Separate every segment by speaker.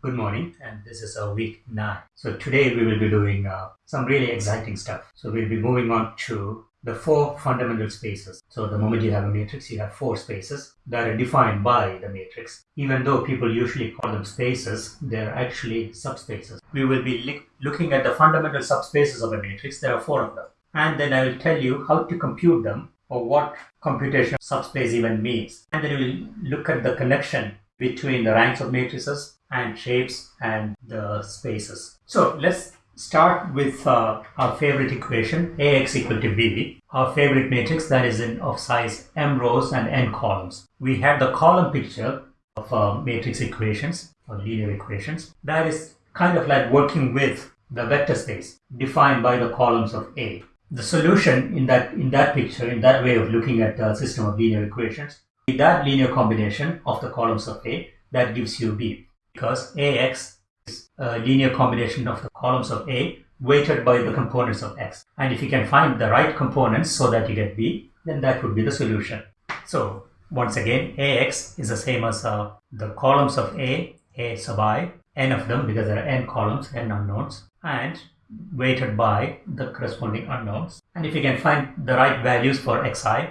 Speaker 1: Good morning, and this is a week nine. So today we will be doing uh, some really exciting stuff. So we'll be moving on to the four fundamental spaces. So the moment you have a matrix, you have four spaces that are defined by the matrix. Even though people usually call them spaces, they're actually subspaces. We will be looking at the fundamental subspaces of a matrix. There are four of them. And then I will tell you how to compute them or what computation subspace even means. And then we'll look at the connection between the ranks of matrices and shapes and the spaces. So let's start with uh, our favorite equation ax equal to b. Our favorite matrix that is in of size m rows and n columns. We have the column picture of uh, matrix equations or linear equations that is kind of like working with the vector space defined by the columns of a. The solution in that in that picture in that way of looking at the system of linear equations that linear combination of the columns of a that gives you b because ax is a linear combination of the columns of A weighted by the components of X. And if you can find the right components so that you get B, then that would be the solution. So once again, AX is the same as uh, the columns of A, A sub i, n of them because there are n columns, n unknowns, and weighted by the corresponding unknowns. And if you can find the right values for xi,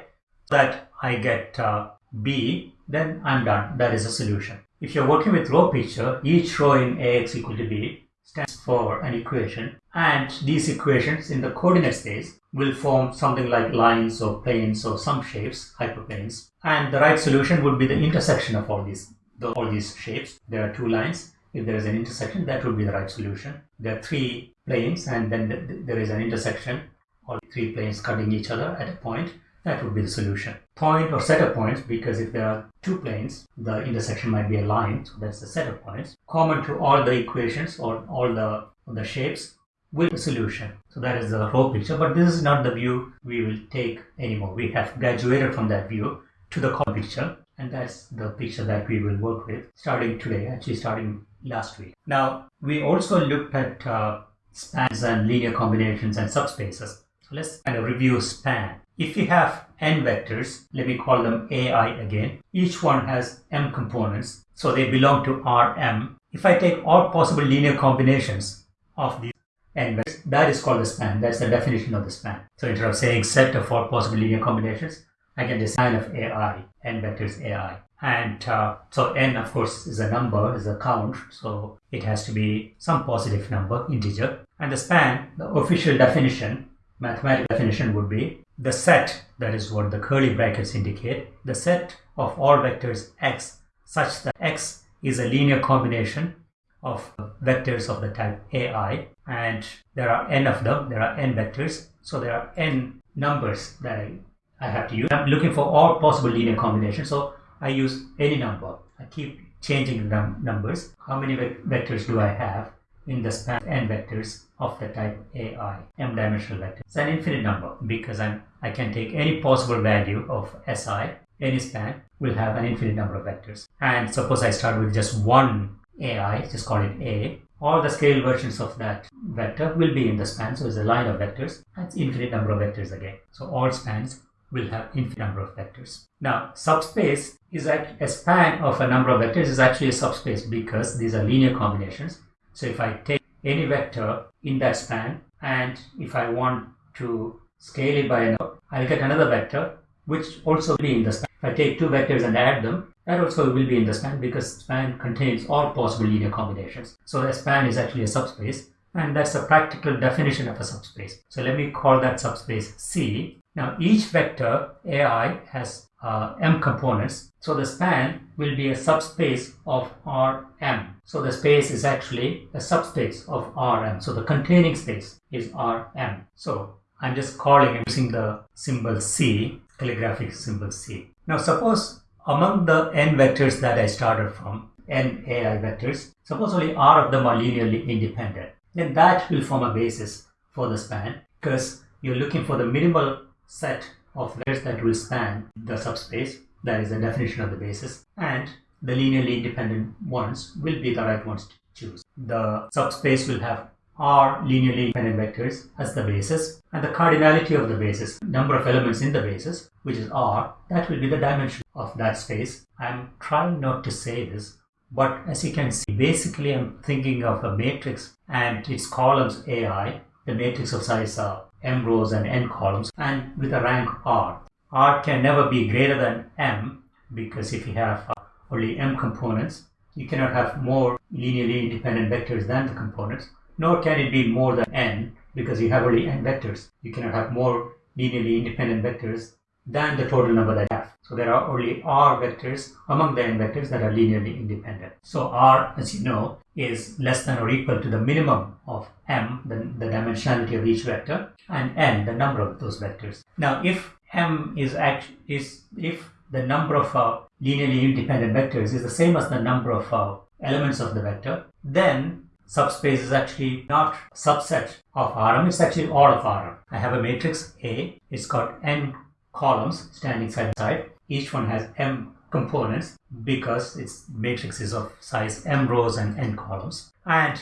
Speaker 1: that I get uh, B, then I'm done. That is a solution. If you're working with row picture, each row in Ax equal to b stands for an equation and these equations in the coordinate space will form something like lines or planes or some shapes, hyperplanes. And the right solution would be the intersection of all these, the, all these shapes. There are two lines. If there is an intersection, that would be the right solution. There are three planes and then there is an intersection, all three planes cutting each other at a point that would be the solution. Point or set of points, because if there are two planes, the intersection might be a line, so that's the set of points. Common to all the equations or all the, the shapes with the solution. So that is the row picture, but this is not the view we will take anymore. We have graduated from that view to the column picture, and that's the picture that we will work with starting today, actually starting last week. Now, we also looked at uh, spans and linear combinations and subspaces. So let's kind of review span. If you have n vectors, let me call them ai again, each one has m components, so they belong to Rm. If I take all possible linear combinations of these n vectors, that is called the span. That's the definition of the span. So instead of saying set of all possible linear combinations, I can just span of ai, n vectors ai. And uh, so n, of course, is a number, is a count, so it has to be some positive number, integer. And the span, the official definition, mathematical definition would be the set, that is what the curly brackets indicate, the set of all vectors x such that x is a linear combination of vectors of the type ai and there are n of them, there are n vectors, so there are n numbers that I, I have to use. I'm looking for all possible linear combinations, so I use any number. I keep changing the numbers. How many vectors do I have? In the span n vectors of the type AI, m dimensional vector. It's an infinite number because I'm, I can take any possible value of Si, any span will have an infinite number of vectors. And suppose I start with just one AI, just call it A, all the scale versions of that vector will be in the span. So it's a line of vectors. That's infinite number of vectors again. So all spans will have infinite number of vectors. Now, subspace is a span of a number of vectors is actually a subspace because these are linear combinations so if I take any vector in that span and if I want to scale it by another, I'll get another vector which also will be in the span. If I take two vectors and add them, that also will be in the span because span contains all possible linear combinations. So a span is actually a subspace and that's a practical definition of a subspace. So let me call that subspace C. Now each vector AI has uh, m components. So the span will be a subspace of Rm. So the space is actually a subspace of Rm. So the containing space is Rm. So I'm just calling using the symbol C, calligraphic symbol C. Now suppose among the n vectors that I started from, n AI vectors, suppose only R of them are linearly independent. Then that will form a basis for the span because you're looking for the minimal set of vectors that will span the subspace, that is the definition of the basis, and the linearly independent ones will be the right ones to choose. The subspace will have R linearly independent vectors as the basis, and the cardinality of the basis, number of elements in the basis, which is R, that will be the dimension of that space. I'm trying not to say this, But as you can see, basically I'm thinking of a matrix and its columns AI, the matrix of size uh, m rows and n columns, and with a rank r. r can never be greater than m because if you have only m components, you cannot have more linearly independent vectors than the components, nor can it be more than n because you have only n vectors. You cannot have more linearly independent vectors than the total number that you have. So there are only r vectors among the n vectors that are linearly independent. So r, as you know, is less than or equal to the minimum of m, the, the dimensionality of each vector, and n, the number of those vectors. Now, if m is act is if the number of uh, linearly independent vectors is the same as the number of uh, elements of the vector, then subspace is actually not subset of Rm, it's actually all of Rm. I have a matrix A, it's got n columns standing side by side. Each one has m components because its matrix is of size m rows and n columns. And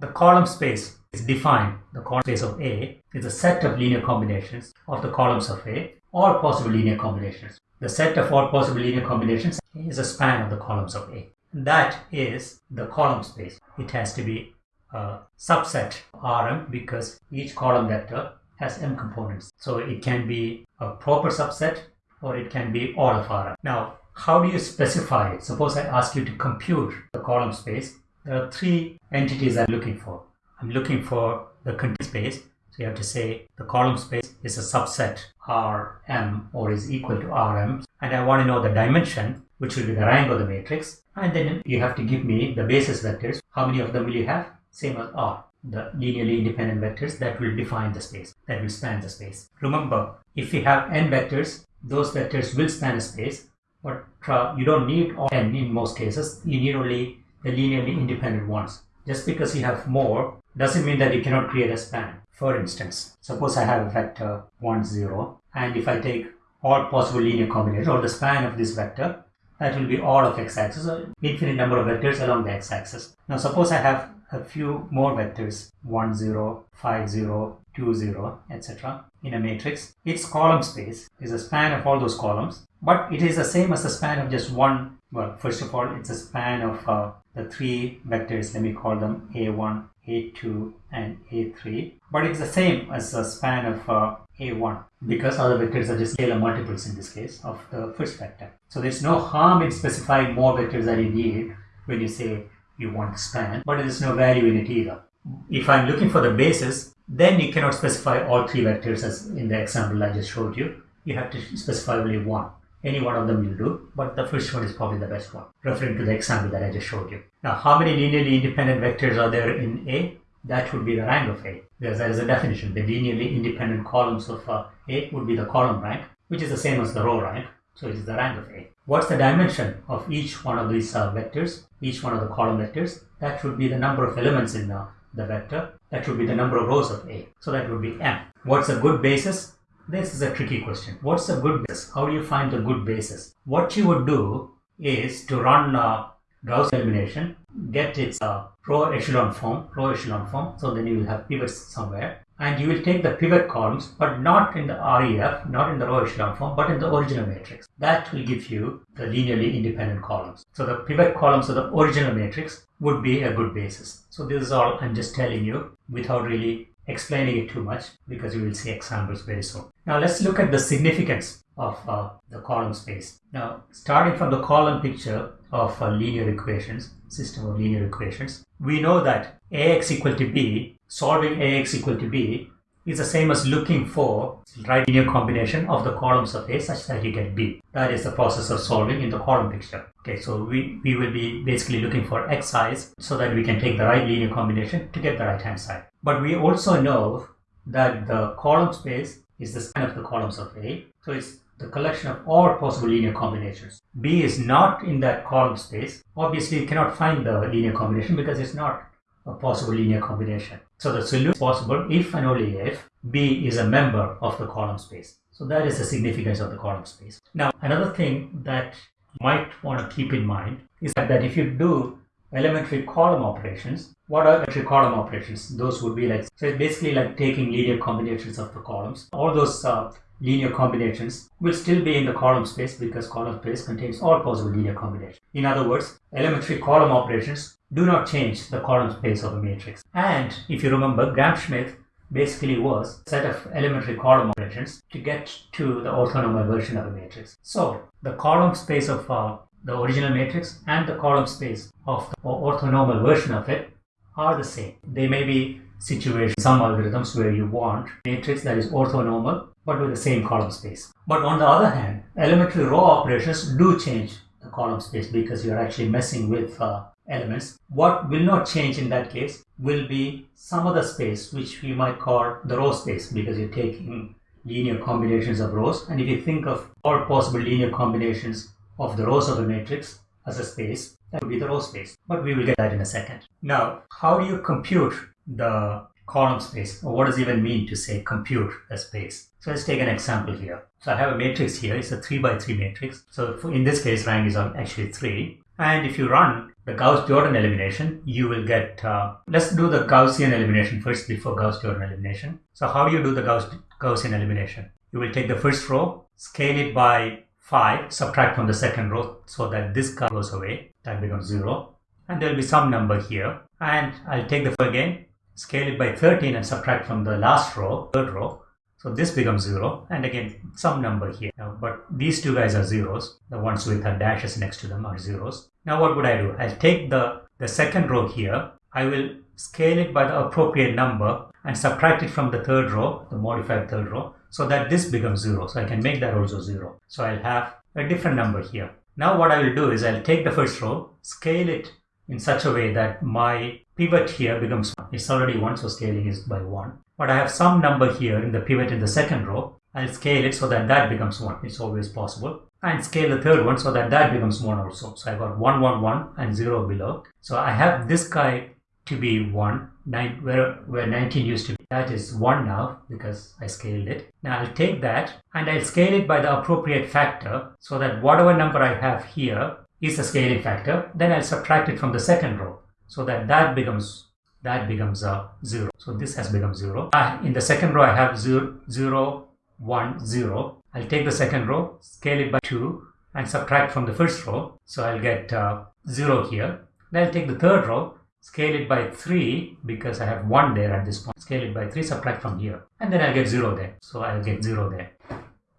Speaker 1: the column space is defined. The column space of A is a set of linear combinations of the columns of A, all possible linear combinations. The set of all possible linear combinations is a span of the columns of A. That is the column space. It has to be a subset Rm because each column vector has m components. So it can be a proper subset or it can be all of Rm. Now, how do you specify it? Suppose I ask you to compute the column space. There are three entities I'm looking for. I'm looking for the content space. So you have to say the column space is a subset Rm or is equal to Rm. And I want to know the dimension, which will be the rank of the matrix. And then you have to give me the basis vectors. How many of them will you have? Same as R the linearly independent vectors that will define the space, that will span the space. Remember, if we have n vectors, those vectors will span a space, but uh, you don't need all n in most cases. You need only the linearly independent ones. Just because you have more doesn't mean that you cannot create a span. For instance, suppose I have a vector 1, 0, and if I take all possible linear combinations or the span of this vector, that will be all of x-axis or infinite number of vectors along the x-axis. Now suppose I have a few more vectors 1 0 5 0 2 0 etc in a matrix its column space is a span of all those columns but it is the same as the span of just one well first of all it's a span of uh, the three vectors let me call them a1 a2 and a3 but it's the same as the span of uh, a1 because other vectors are just scalar multiples in this case of the first vector so there's no harm in specifying more vectors than you need when you say you want span, but there is no value in it either. If I'm looking for the basis, then you cannot specify all three vectors as in the example I just showed you. You have to specify only one. Any one of them will do, but the first one is probably the best one, referring to the example that I just showed you. Now, how many linearly independent vectors are there in A? That would be the rank of A. Because that is a definition. The linearly independent columns of uh, A would be the column rank, which is the same as the row rank. So it is the rank of A. What's the dimension of each one of these uh, vectors, each one of the column vectors? That should be the number of elements in uh, the vector. That should be the number of rows of A. So that would be M. What's a good basis? This is a tricky question. What's a good basis? How do you find a good basis? What you would do is to run uh, Gauss elimination, get its uh, row echelon form, row echelon form. So then you will have pivots somewhere and you will take the pivot columns but not in the REF, not in the row echelon form, but in the original matrix. That will give you the linearly independent columns. So the pivot columns of the original matrix would be a good basis. So this is all I'm just telling you without really explaining it too much because you will see examples very soon. Now let's look at the significance of uh, the column space. Now starting from the column picture of uh, linear equations, system of linear equations, we know that ax equal to b solving ax equal to b is the same as looking for right linear combination of the columns of A such that you get B. That is the process of solving in the column picture. Okay, so we, we will be basically looking for xi's so that we can take the right linear combination to get the right hand side. But we also know that the column space is the span of the columns of A. So it's the collection of all possible linear combinations. B is not in that column space. Obviously, you cannot find the linear combination because it's not a possible linear combination. So the solution is possible if and only if B is a member of the column space. So that is the significance of the column space. Now, another thing that you might want to keep in mind is that, if you do elementary column operations, what are elementary column operations? Those would be like, so it's basically like taking linear combinations of the columns. All those uh, linear combinations will still be in the column space because column space contains all possible linear combinations. In other words, elementary column operations do not change the column space of a matrix. And if you remember, Gram-Schmidt basically was a set of elementary column operations to get to the orthonormal version of a matrix. So the column space of uh, the original matrix and the column space of the orthonormal version of it are the same. They may be situations, some algorithms where you want a matrix that is orthonormal but with the same column space. But on the other hand, elementary row operations do change the column space because you're actually messing with uh, elements. What will not change in that case will be some other space which we might call the row space because you're taking linear combinations of rows and if you think of all possible linear combinations of the rows of a matrix as a space that would be the row space but we will get that in a second. Now how do you compute the column space or what does it even mean to say compute a space? So let's take an example here. So I have a matrix here, it's a 3 by 3 matrix. So in this case rank is actually 3 and if you run the Gauss-Jordan elimination, you will get, uh, let's do the Gaussian elimination first before Gauss-Jordan elimination. So how do you do the Gauss Gaussian elimination? You will take the first row, scale it by 5, subtract from the second row so that this goes away, that becomes 0. And there will be some number here. And I'll take the first again, scale it by 13 and subtract from the last row, third row. So this becomes 0 and again some number here. Now, but these two guys are zeros. The ones with the dashes next to them are zeros. Now what would I do? I'll take the, the second row here. I will scale it by the appropriate number and subtract it from the third row, the modified third row, so that this becomes 0. So I can make that also 0. So I'll have a different number here. Now what I will do is I'll take the first row, scale it in such a way that my pivot here becomes 1. It's already 1, so scaling is by 1. But I have some number here in the pivot in the second row. I'll scale it so that that becomes 1. It's always possible. And scale the third one so that that becomes 1 also. So I got 1, 1, 1 and 0 below. So I have this guy to be 1, nine, where, where 19 used to be. That is 1 now because I scaled it. Now I'll take that and I'll scale it by the appropriate factor so that whatever number I have here is the scaling factor. Then I'll subtract it from the second row so that that becomes that becomes a 0. So this has become 0. Uh, in the second row I have 0, 0, 1, 0. I'll take the second row, scale it by 2 and subtract from the first row. So I'll get uh, 0 here. Then I'll take the third row, scale it by 3 because I have 1 there at this point. Scale it by 3, subtract from here. And then I'll get 0 there. So I'll get 0 there.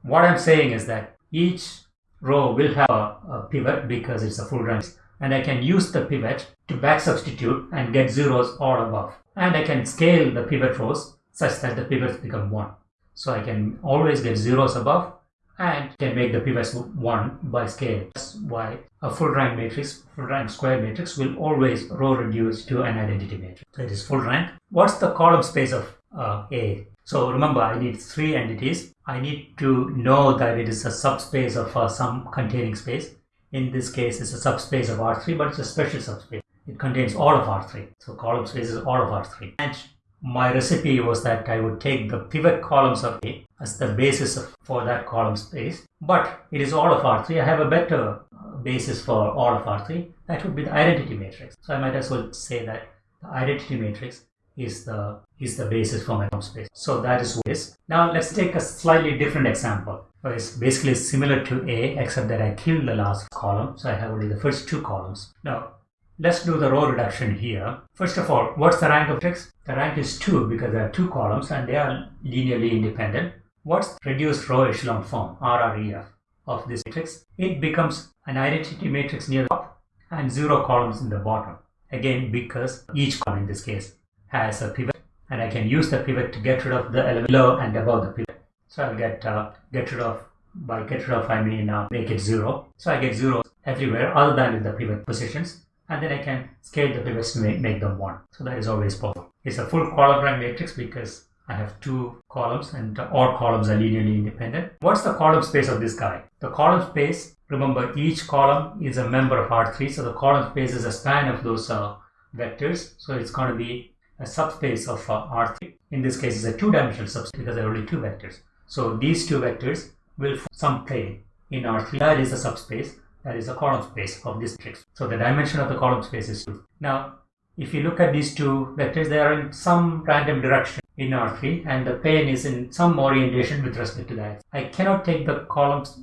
Speaker 1: What I'm saying is that each row will have a, a pivot because it's a full rank and I can use the pivot to back substitute and get zeros all above. And I can scale the pivot rows such that the pivots become 1. So I can always get zeros above and can make the pivots 1 by scale. That's why a full rank matrix, full rank square matrix will always row reduce to an identity matrix. So it is full rank. What's the column space of uh, A? So remember I need three entities. I need to know that it is a subspace of uh, some containing space in this case it's a subspace of R3 but it's a special subspace. It contains all of R3. So column space is all of R3. And my recipe was that I would take the pivot columns of A as the basis of, for that column space. But it is all of R3. I have a better uh, basis for all of R3. That would be the identity matrix. So I might as well say that the identity matrix is the is the basis for my space. So that is what is. Now let's take a slightly different example. It's basically similar to A except that I killed the last column. So I have only the first two columns. Now let's do the row reduction here. First of all, what's the rank of matrix? The rank is 2 because there are two columns and they are linearly independent. What's reduced row echelon form, RREF, of this matrix? It becomes an identity matrix near the top and zero columns in the bottom. Again, because each column in this case has a pivot and I can use the pivot to get rid of the element below and above the pivot. So I'll get uh, get rid of by get rid of I mean uh, make it zero. So I get zero everywhere other than in the pivot positions and then I can scale the pivots to make, make them one. So that is always possible. It's a full column rank matrix because I have two columns and all columns are linearly independent. What's the column space of this guy? The column space, remember each column is a member of R3 so the column space is a span of those uh, vectors. So it's going to be a subspace of uh, R3. In this case, it's a two-dimensional subspace because there are only two vectors. So these two vectors will form some plane in R3. That is a subspace. That is a column space of this matrix. So the dimension of the column space is 2. Now, if you look at these two vectors, they are in some random direction. in R3 and the plane is in some orientation with respect to that. I cannot take the columns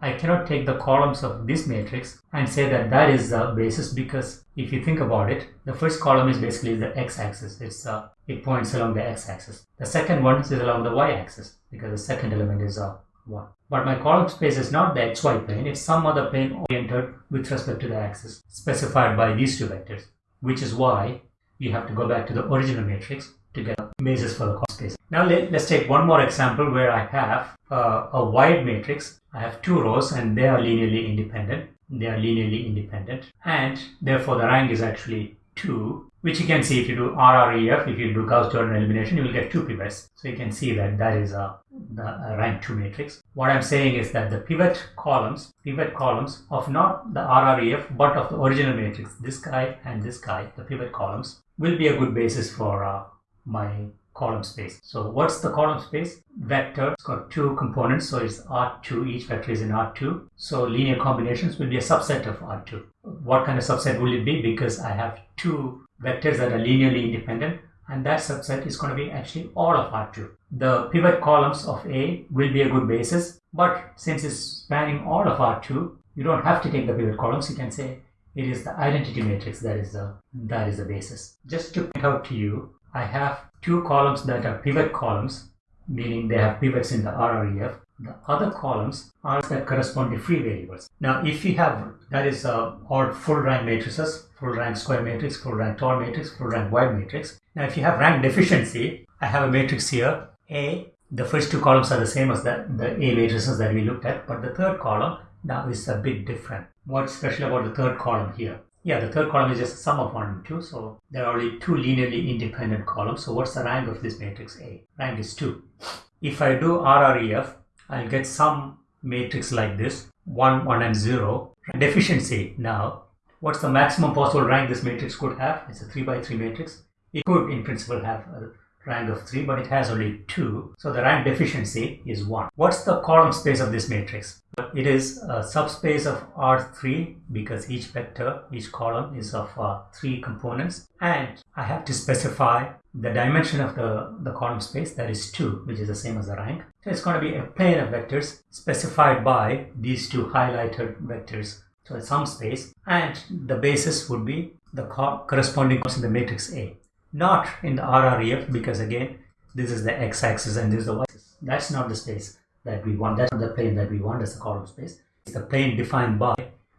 Speaker 1: I cannot take the columns of this matrix and say that that is the basis because if you think about it, the first column is basically the x-axis. It's uh, it points along the x-axis. The second one is along the y-axis because the second element is uh, 1. But my column space is not the xy plane, it's some other plane oriented with respect to the axis specified by these two vectors, which is why you have to go back to the original matrix to get a basis for the column space. Now let, us take one more example where I have uh, a wide matrix. I have two rows and they are linearly independent. They are linearly independent and therefore the rank is actually 2 which you can see if you do RREF, if you do Gauss-Jordan elimination, you will get two pivots. So you can see that that is a, a rank 2 matrix. What I'm saying is that the pivot columns, pivot columns of not the RREF, but of the original matrix, this guy and this guy, the pivot columns, will be a good basis for uh, my column space. So what's the column space? Vector, it's got two components, so it's R2, each vector is in R2. So linear combinations will be a subset of R2. What kind of subset will it be? Because I have two vectors that are linearly independent and that subset is going to be actually all of R2. The pivot columns of A will be a good basis, but since it's spanning all of R2, you don't have to take the pivot columns. You can say it is the identity matrix that is the that is the basis. Just to point out to you, I have two columns that are pivot columns, meaning they have pivots in the RREF. The other columns are that correspond to free variables. Now, if you have, that is uh, all full rank matrices, full rank square matrix, full rank tall matrix, full rank wide matrix. Now, if you have rank deficiency, I have a matrix here, A. The first two columns are the same as the, the A matrices that we looked at, but the third column now is a bit different. What's special about the third column here? Yeah, the third column is just sum of 1 and 2, so there are only two linearly independent columns. So what's the rank of this matrix A? Rank is 2. If I do RREF, I'll get some matrix like this, 1, 1 and 0. Deficiency now, what's the maximum possible rank this matrix could have? It's a 3 by 3 matrix. It could in principle have a rank of 3 but it has only 2 so the rank deficiency is 1 what's the column space of this matrix? It is a subspace of R3 because each vector each column is of uh, 3 components. And I have to specify the dimension of the, the column space that is 2 which is the same as the rank. So it's going to be a plane of vectors specified by these two highlighted vectors. So it's some space. And the basis would be the corresponding columns in the matrix A not in the RREF because again this is the x-axis and this is the y-axis. That's not the space that we want. That's not the plane that we want as a column space. It's the plane defined by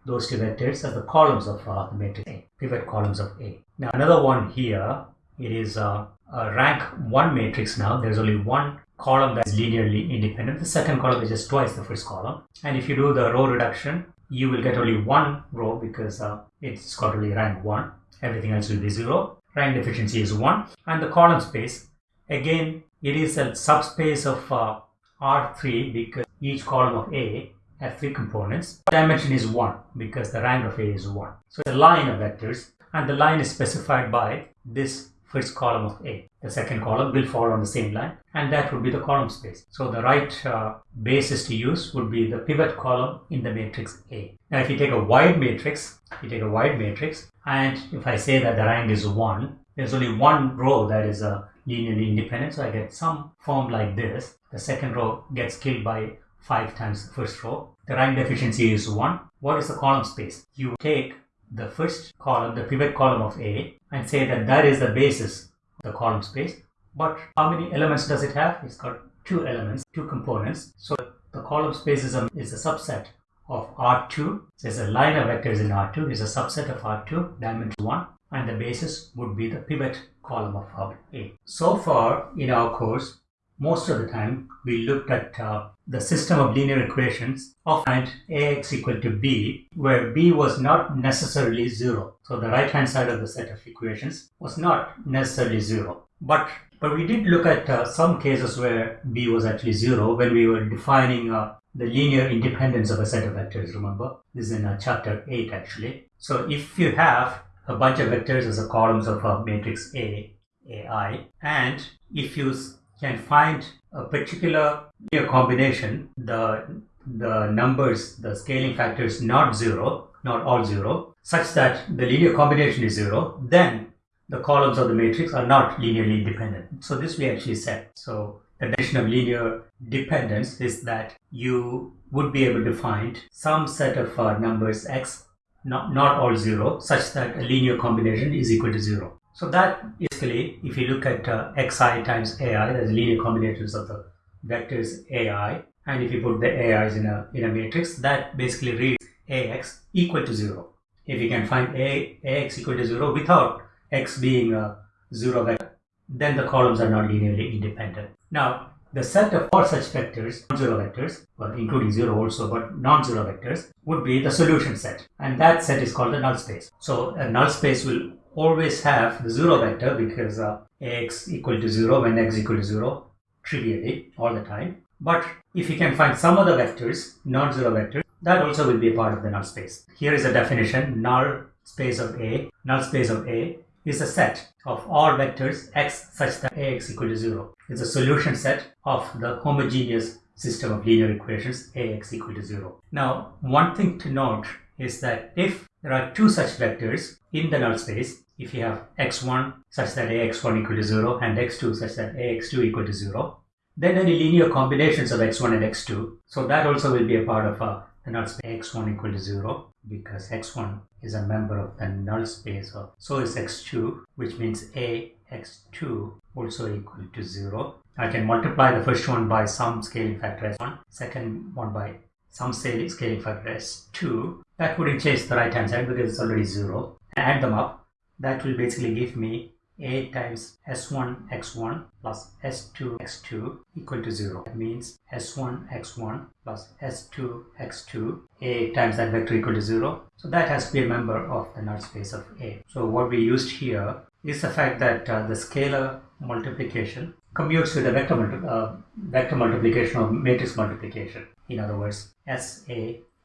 Speaker 1: those two vectors as the columns of uh, the matrix A, pivot columns of A. Now another one here, it is uh, a rank 1 matrix now. There's only one column that's linearly independent. The second column is just twice the first column. And if you do the row reduction, you will get only one row because uh, it's got only rank 1. Everything else will be 0 rank deficiency is 1 and the column space again it is a subspace of uh, R3 because each column of A has three components. Dimension is 1 because the rank of A is 1. So the line of vectors and the line is specified by this first column of A. The second column will fall on the same line and that would be the column space. So the right uh, basis to use would be the pivot column in the matrix A. Now if you take a wide matrix, you take a wide matrix and if I say that the rank is 1, there's only one row that is uh, linearly independent so I get some form like this. The second row gets killed by 5 times the first row. The rank deficiency is 1. What is the column space? You take the first column, the pivot column of A, and say that that is the basis of the column space. But how many elements does it have? It's got two elements, two components. So the column space is a, is a subset of R2. There's a line of vectors in R2 is a subset of R2, dimension 1, and the basis would be the pivot column of hub A. So far in our course, most of the time we looked at uh, the system of linear equations of find ax equal to b where b was not necessarily zero. So the right hand side of the set of equations was not necessarily zero. But but we did look at uh, some cases where b was actually zero when we were defining uh, the linear independence of a set of vectors remember? This is in uh, chapter 8 actually. So if you have a bunch of vectors as a columns of a matrix a ai and if you can find a particular linear combination, the, the numbers, the scaling factor is not zero, not all zero, such that the linear combination is zero, then the columns of the matrix are not linearly independent. So this we actually said. So the definition of linear dependence is that you would be able to find some set of uh, numbers x, not, not all zero, such that a linear combination is equal to zero. So that basically, if you look at uh, xi times ai, there's linear combinations of the vectors ai, and if you put the ai's in a in a matrix, that basically reads ax equal to zero. If you can find a ax equal to zero without x being a zero vector, then the columns are not linearly independent. Now, the set of all such vectors, non-zero vectors, well, including zero also, but non-zero vectors, would be the solution set. And that set is called the null space. So a null space will always have the zero vector because uh, ax equal to zero when x equal to zero, trivially, all the time. But if you can find some other vectors, non-zero vectors, that also will be a part of the null space. Here is a definition, null space of A, null space of A is a set of all vectors x such that ax equal to 0. It's a solution set of the homogeneous system of linear equations ax equal to 0. Now, one thing to note is that if there are two such vectors in the null space, if you have x1 such that ax1 equal to 0 and x2 such that ax2 equal to 0, then any linear combinations of x1 and x2, so that also will be a part of a the null space. x1 equal to 0 because x1 is a member of the null space of so is x2 which means a x2 also equal to 0 I can multiply the first one by some scaling factor s1 second one by some scaling factor s2 that wouldn't change the right hand side because it's already 0 add them up that will basically give me a times s1 x1 plus s2 x2 equal to 0. That means s1 x1 plus s2 x2 a times that vector equal to 0. So that has to be a member of the null space of A. So what we used here is the fact that uh, the scalar multiplication commutes with the vector, uh, vector multiplication or matrix multiplication. In other words, SA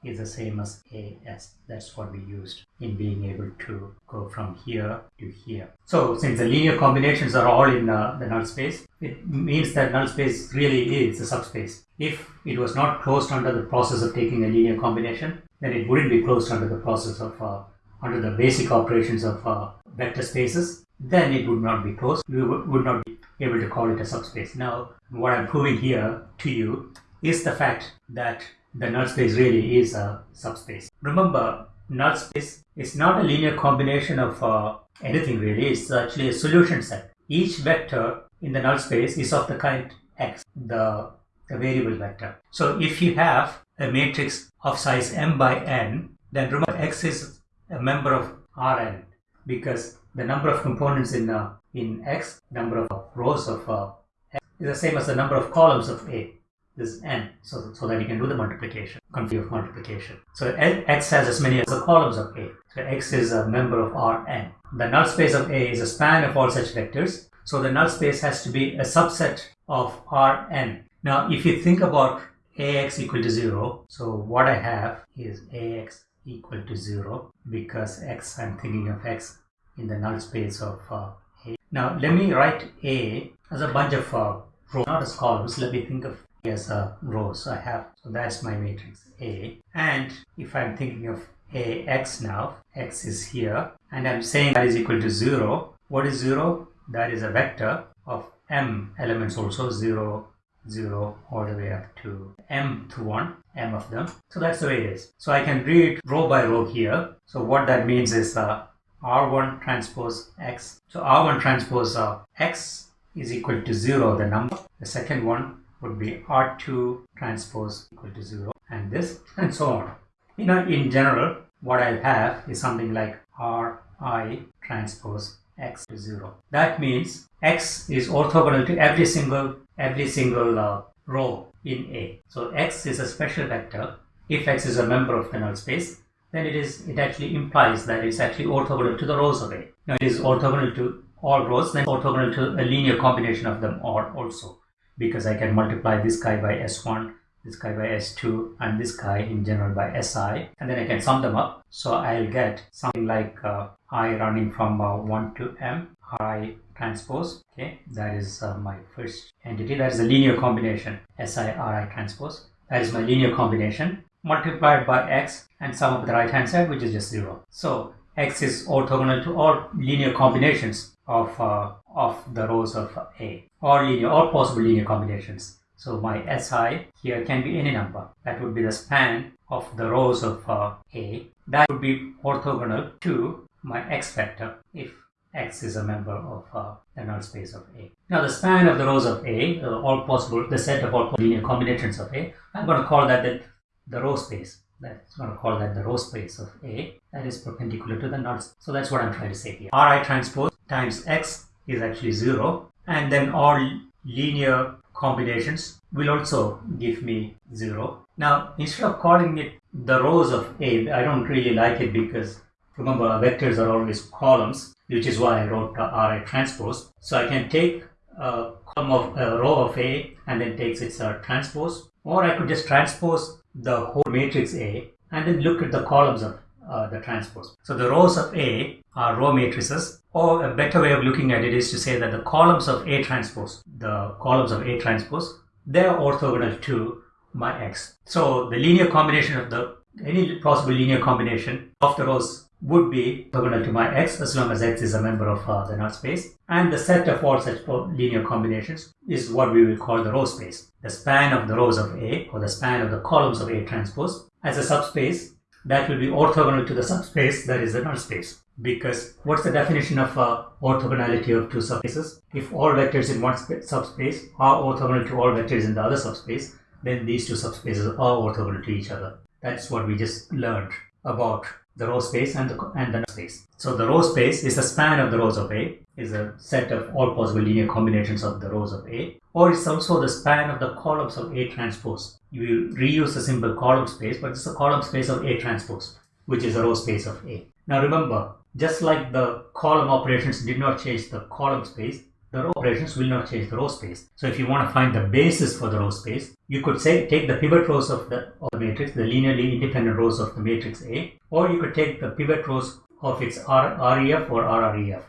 Speaker 1: is the same as AS. That's what we used in being able to go from here to here. So since the linear combinations are all in uh, the null space, it means that null space really is a subspace. If it was not closed under the process of taking a linear combination, then it wouldn't be closed under the process of, uh, under the basic operations of uh, vector spaces, then it would not be closed. We would not be able to call it a subspace. Now, what I'm proving here to you is the fact that the null space really is a subspace. Remember, null space is not a linear combination of uh, anything really, it's actually a solution set. Each vector in the null space is of the kind x, the, the variable vector. So if you have a matrix of size m by n, then remember x is a member of Rn because the number of components in uh, in x, number of rows of uh, x is the same as the number of columns of A this n so, so that you can do the multiplication, configure multiplication. So x has as many as the columns of A. So x is a member of Rn. The null space of A is a span of all such vectors. So the null space has to be a subset of Rn. Now if you think about Ax equal to 0, so what I have is Ax equal to 0 because x I'm thinking of x in the null space of uh, A. Now let me write A as a bunch of uh, rows, not as columns. Let me think of as a row. So I have, so that's my matrix A. And if I'm thinking of AX now, X is here, and I'm saying that is equal to 0. What is 0? That is a vector of M elements also, 0, 0, all the way up to M to 1, M of them. So that's the way it is. So I can read row by row here. So what that means is uh, R1 transpose X. So R1 transpose uh, X is equal to 0, the number. The second one would be R2 transpose equal to 0 and this and so on. You know, in general, what I'll have is something like Ri transpose x to 0. That means x is orthogonal to every single every single uh, row in A. So x is a special vector. If x is a member of the null space, then it is it actually implies that it's actually orthogonal to the rows of A. Now it is orthogonal to all rows, then orthogonal to a linear combination of them all also because I can multiply this guy by S1, this guy by S2, and this guy in general by SI, and then I can sum them up. So I'll get something like uh, I running from uh, 1 to M, I transpose, okay, that is uh, my first entity, that is a linear combination, SI, RI transpose, that is my linear combination, multiplied by X and sum up the right hand side, which is just 0. So X is orthogonal to all linear combinations of uh, of the rows of A or linear or possible linear combinations. So my SI here can be any number. That would be the span of the rows of uh, A. That would be orthogonal to my X vector if X is a member of uh, the null space of A. Now the span of the rows of A, uh, all possible, the set of all linear combinations of A, I'm going to call that the, the row space. That's going to call that the row space of A that is perpendicular to the null. So that's what I'm trying to say here. Ri transpose times X is actually 0 and then all linear combinations will also give me 0. Now instead of calling it the rows of A, I don't really like it because remember vectors are always columns which is why I wrote Ri transpose. So I can take a column of a row of A and then takes its uh, transpose or I could just transpose the whole matrix A and then look at the columns of uh, the transpose. So the rows of A are row matrices or a better way of looking at it is to say that the columns of A transpose, the columns of A transpose, they are orthogonal to my X. So the linear combination of the, any possible linear combination of the rows would be orthogonal to my x as long as x is a member of uh, the null space. And the set of all such linear combinations is what we will call the row space. The span of the rows of A or the span of the columns of A transpose as a subspace that will be orthogonal to the subspace that is the null space. Because what's the definition of uh, orthogonality of two subspaces? If all vectors in one subspace are orthogonal to all vectors in the other subspace, then these two subspaces are orthogonal to each other. That's what we just learned about the row space and the, and the space. So the row space is the span of the rows of A, is a set of all possible linear combinations of the rows of A, or it's also the span of the columns of A transpose. You reuse the symbol column space, but it's the column space of A transpose, which is the row space of A. Now remember, just like the column operations did not change the column space, the row operations will not change the row space. So if you want to find the basis for the row space, you could say take the pivot rows of the, of the matrix, the linearly independent rows of the matrix A, or you could take the pivot rows of its R, REF or RREF.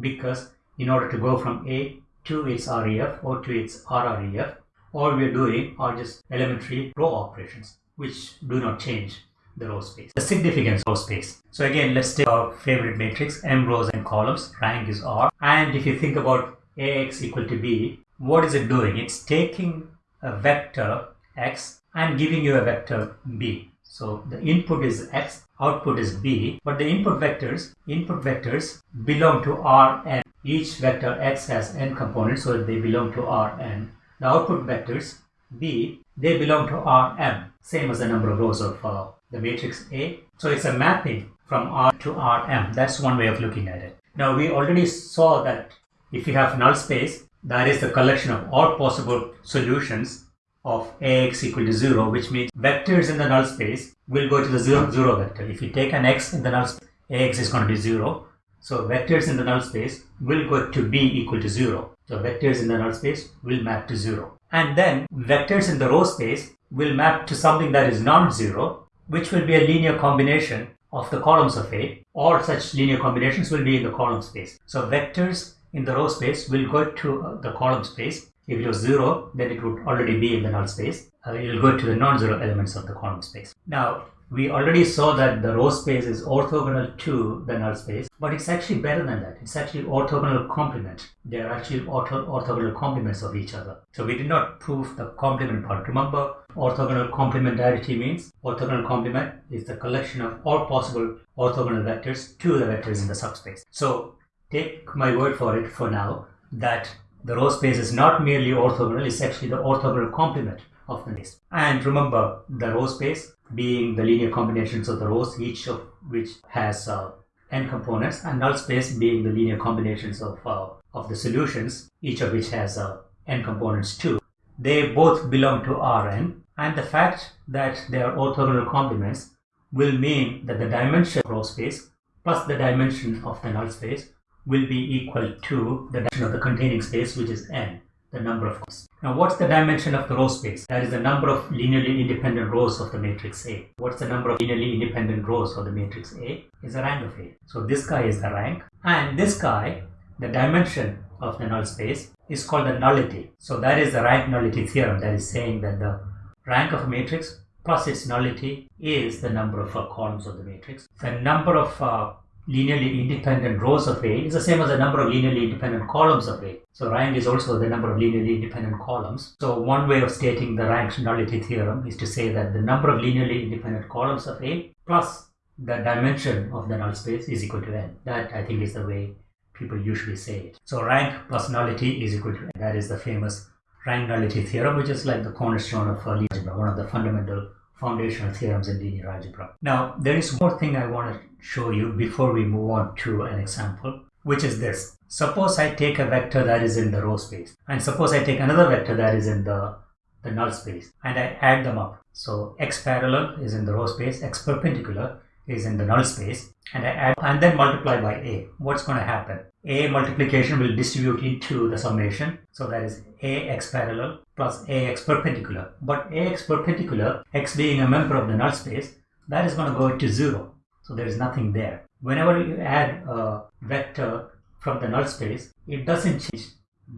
Speaker 1: Because in order to go from A to its REF or to its RREF, all we are doing are just elementary row operations, which do not change the row space. The significance row space. So again, let's take our favorite matrix, m rows and columns, rank is R. And if you think about ax equal to b, what is it doing? It's taking a vector x and giving you a vector b. So the input is x, output is b, but the input vectors, input vectors belong to Rn. Each vector x has n components, so they belong to Rn. The output vectors b, they belong to Rm, same as the number of rows of uh, the matrix A. So it's a mapping from R to Rm. That's one way of looking at it. Now we already saw that if you have null space, that is the collection of all possible solutions of ax equal to 0, which means vectors in the null space will go to the 0, 0 vector. If you take an x in the null space, ax is going to be 0. So vectors in the null space will go to b equal to 0. So vectors in the null space will map to 0. And then vectors in the row space will map to something that is non-zero, which will be a linear combination of the columns of A. All such linear combinations will be in the column space. So vectors in the row space will go to uh, the column space. If it was 0, then it would already be in the null space. Uh, it will go to the non-zero elements of the column space. Now, we already saw that the row space is orthogonal to the null space, but it's actually better than that. It's actually orthogonal complement. They are actually ortho orthogonal complements of each other. So we did not prove the complement part. Remember, orthogonal complementarity means orthogonal complement is the collection of all possible orthogonal vectors to the vectors in the subspace. So take my word for it for now that the row space is not merely orthogonal, it's actually the orthogonal complement of the space. And remember, the row space being the linear combinations of the rows, each of which has uh, n components, and null space being the linear combinations of, uh, of the solutions, each of which has uh, n components too. They both belong to Rn, and the fact that they are orthogonal complements will mean that the dimension of row space plus the dimension of the null space will be equal to the dimension of the containing space, which is n, the number of rows. Now, what's the dimension of the row space? That is the number of linearly independent rows of the matrix A. What's the number of linearly independent rows of the matrix A? Is the rank of A. So this guy is the rank, and this guy, the dimension of the null space, is called the nullity. So that is the rank nullity theorem that is saying that the rank of a matrix plus its nullity is the number of uh, columns of the matrix. The number of uh, linearly independent rows of A is the same as the number of linearly independent columns of A. So rank is also the number of linearly independent columns. So one way of stating the rank nullity theorem is to say that the number of linearly independent columns of A plus the dimension of the null space is equal to n. That I think is the way people usually say it. So rank plus nullity is equal to n. That is the famous rank nullity theorem, which is like the cornerstone of linear algebra, one of the fundamental foundational theorems in linear algebra. Now, there is more thing I want to show you before we move on to an example, which is this. Suppose I take a vector that is in the row space, and suppose I take another vector that is in the, the null space, and I add them up. So x parallel is in the row space, x perpendicular is in the null space and I add and then multiply by a. What's going to happen? A multiplication will distribute into the summation. So that is ax parallel plus ax perpendicular. But ax perpendicular, x being a member of the null space, that is going to go to zero. So there is nothing there. Whenever you add a vector from the null space, it doesn't change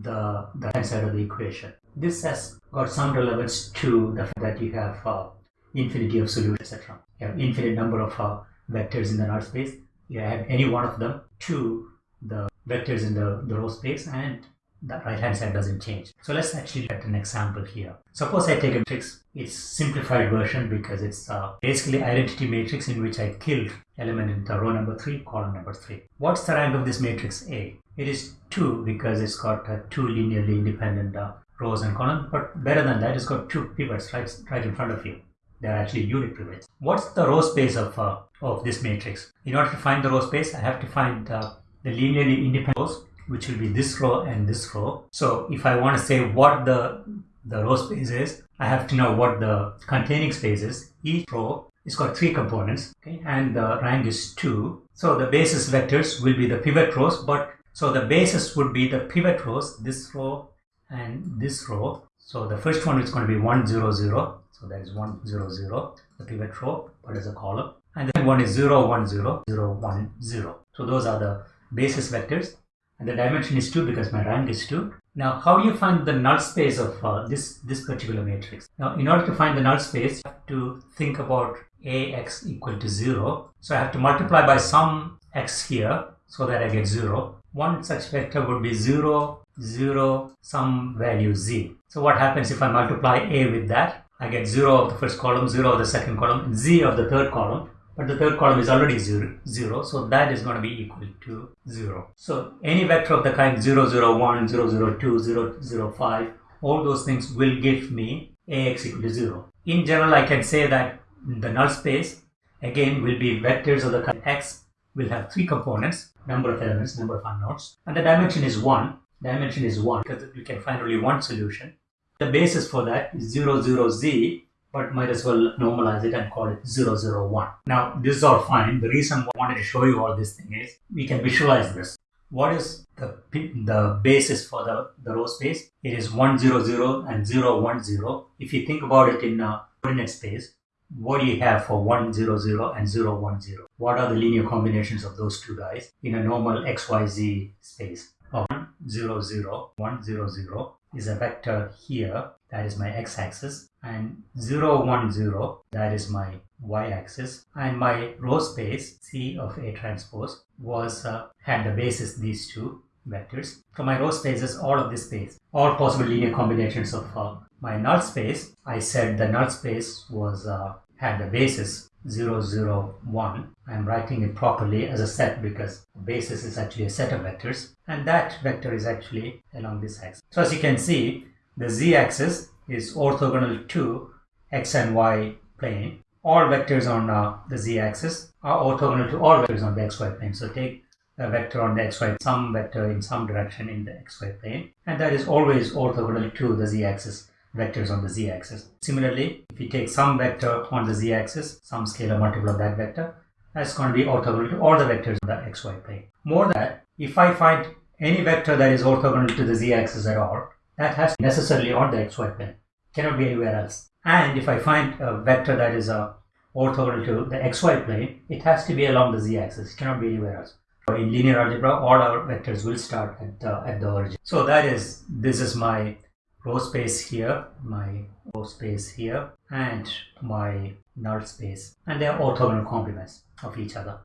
Speaker 1: the, the hand side of the equation. This has got some relevance to the fact that you have uh, infinity of solutions, etc. You have infinite number of uh, vectors in the null space. You add any one of them to the vectors in the, the row space and the right hand side doesn't change. So let's actually at an example here. Suppose I take a matrix, it's simplified version because it's uh, basically identity matrix in which I killed element in the row number 3, column number 3. What's the rank of this matrix A? It is 2 because it's got uh, two linearly independent uh, rows and columns, but better than that, it's got two pivots right, right in front of you they're actually unit pivots. What's the row space of, uh, of this matrix? In order to find the row space, I have to find uh, the linearly independent rows, which will be this row and this row. So if I want to say what the, the row space is, I have to know what the containing space is. Each row is got three components, okay, and the rank is two. So the basis vectors will be the pivot rows, but so the basis would be the pivot rows, this row and this row. So the first one is going to be 1, 0, 0. So that is 1, 0, 0, the pivot row, but as a column. And then one is 0, 1, 0, 0, 1, 0. So those are the basis vectors. And the dimension is 2 because my rank is 2. Now, how do you find the null space of uh, this, this particular matrix? Now, in order to find the null space, you have to think about ax equal to 0. So I have to multiply by some x here so that I get 0. One such vector would be 0, 0, some value z. So what happens if I multiply a with that? I get 0 of the first column, 0 of the second column, z of the third column, but the third column is already zero, 0, so that is going to be equal to 0. So any vector of the kind 0, 0, 1, 0, 0, 2, 0, 0, 5, all those things will give me ax equal to 0. In general, I can say that the null space again will be vectors of the kind x will have three components, number of elements, number of unknowns, and the dimension is 1. Dimension is 1 because we can find only one solution. The basis for that is 0, 0, z, but might as well normalize it and call it 0, 0, 1. Now, this is all fine. The reason I wanted to show you all this thing is we can visualize this. What is the, the basis for the, the row space? It is 1, 0, 0 and 0, 1, 0. If you think about it in a coordinate space, what do you have for 1, 0, 0 and 0, 1, 0? What are the linear combinations of those two guys in a normal XYZ space? 1, 0, 0, 1, 0, 0, is a vector here, that is my x-axis, and 0, 1, 0, that is my y-axis, and my row space, C of A transpose, was uh, had the basis these two vectors. So my row space is all of this space, all possible linear combinations of uh, my null space. I said the null space was uh, had the basis 0, 0, 1. I'm writing it properly as a set because the basis is actually a set of vectors and that vector is actually along this axis. So as you can see, the z-axis is orthogonal to x and y plane. All vectors on uh, the z-axis are orthogonal to all vectors on the xy plane. So take a vector on the xy, some vector in some direction in the xy plane, and that is always orthogonal to the z-axis vectors on the z-axis. Similarly, if you take some vector on the z-axis, some scalar multiple of that vector, that's going to be orthogonal to all the vectors on the xy plane. More than that, if I find any vector that is orthogonal to the z-axis at all, that has necessarily on the xy plane. Cannot be anywhere else. And if I find a vector that is uh, orthogonal to the xy plane, it has to be along the z-axis. It cannot be anywhere else. In linear algebra, all our vectors will start at, uh, at the origin. So that is, this is my row space here, my row space here, and my null space. And they are orthogonal complements of each other.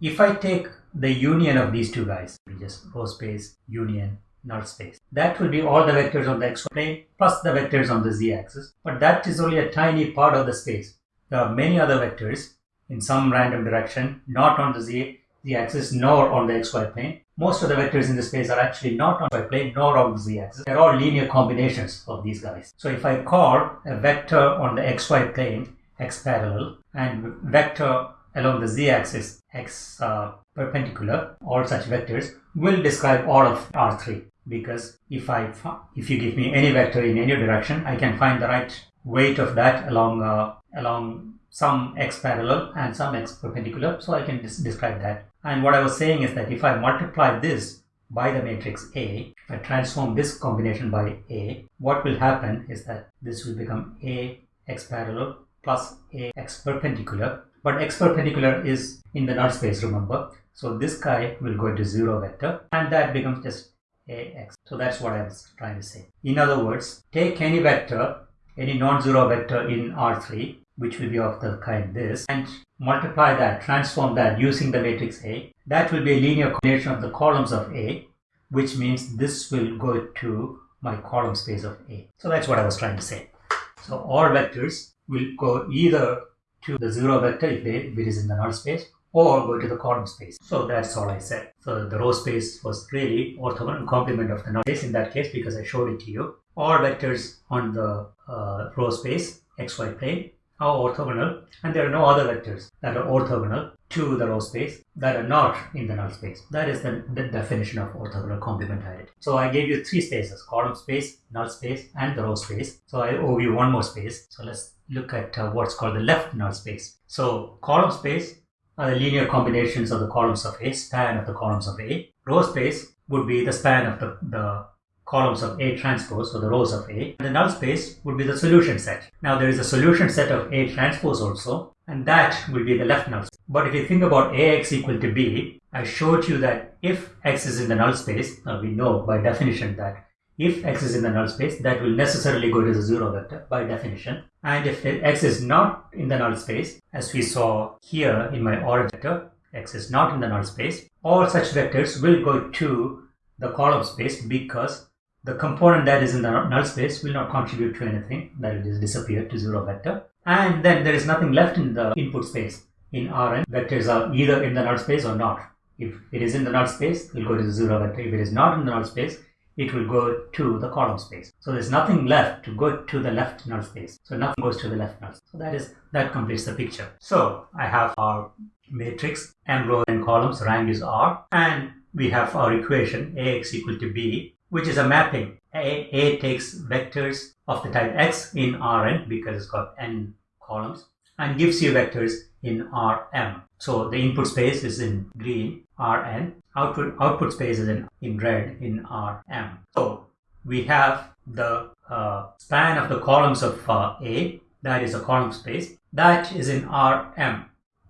Speaker 1: If I take the union of these two guys, just row space, union, null space. That will be all the vectors on the xy plane plus the vectors on the z-axis. But that is only a tiny part of the space. There are many other vectors in some random direction, not on the z, z-axis nor on the xy plane. Most of the vectors in the space are actually not on the plane nor on the z-axis. They're all linear combinations of these guys. So if I call a vector on the xy plane x parallel and vector along the z-axis x uh, perpendicular, all such vectors will describe all of R3 because if I if you give me any vector in any direction, I can find the right weight of that along uh, along some x parallel and some x perpendicular. So I can describe that. And what I was saying is that if I multiply this by the matrix A, if I transform this combination by A, what will happen is that this will become A x parallel plus A x perpendicular. But x perpendicular is in the null space, remember. So this guy will go to zero vector and that becomes just ax. So that's what I was trying to say. In other words, take any vector, any non-zero vector in R3, which will be of the kind this, and multiply that, transform that using the matrix A. That will be a linear combination of the columns of A, which means this will go to my column space of A. So that's what I was trying to say. So all vectors will go either to the zero vector if, they, if it is in the null space or go to the column space. So that's all I said. So the row space was really orthogonal complement of the null space in that case because I showed it to you. All vectors on the uh, row space xy plane are orthogonal and there are no other vectors that are orthogonal to the row space that are not in the null space. That is the, the definition of orthogonal complement complementarity. So I gave you three spaces, column space, null space and the row space. So I owe you one more space. So let's look at uh, what's called the left null space. So column space are the linear combinations of the columns of A, span of the columns of A. Row space would be the span of the, the columns of A transpose, so the rows of A. And the null space would be the solution set. Now there is a solution set of A transpose also, and that will be the left null space. But if you think about AX equal to B, I showed you that if X is in the null space, now we know by definition that if x is in the null space, that will necessarily go to the zero vector by definition. And if x is not in the null space, as we saw here in my origin vector, x is not in the null space, all such vectors will go to the column space because the component that is in the null space will not contribute to anything, that will just disappear to zero vector. And then there is nothing left in the input space. In Rn, vectors are either in the null space or not. If it is in the null space, it will go to the zero vector. If it is not in the null space, it will go to the column space. So there's nothing left to go to the left null space. So nothing goes to the left null. So that is that completes the picture. So I have our matrix m rows and columns, rank is r, and we have our equation ax equal to b, which is a mapping. A, a takes vectors of the type x in Rn because it's got n columns and gives you vectors in Rm. So the input space is in green, Rn, output output space is in, in red in Rm. So we have the uh, span of the columns of uh, A, that is a column space, that is in Rm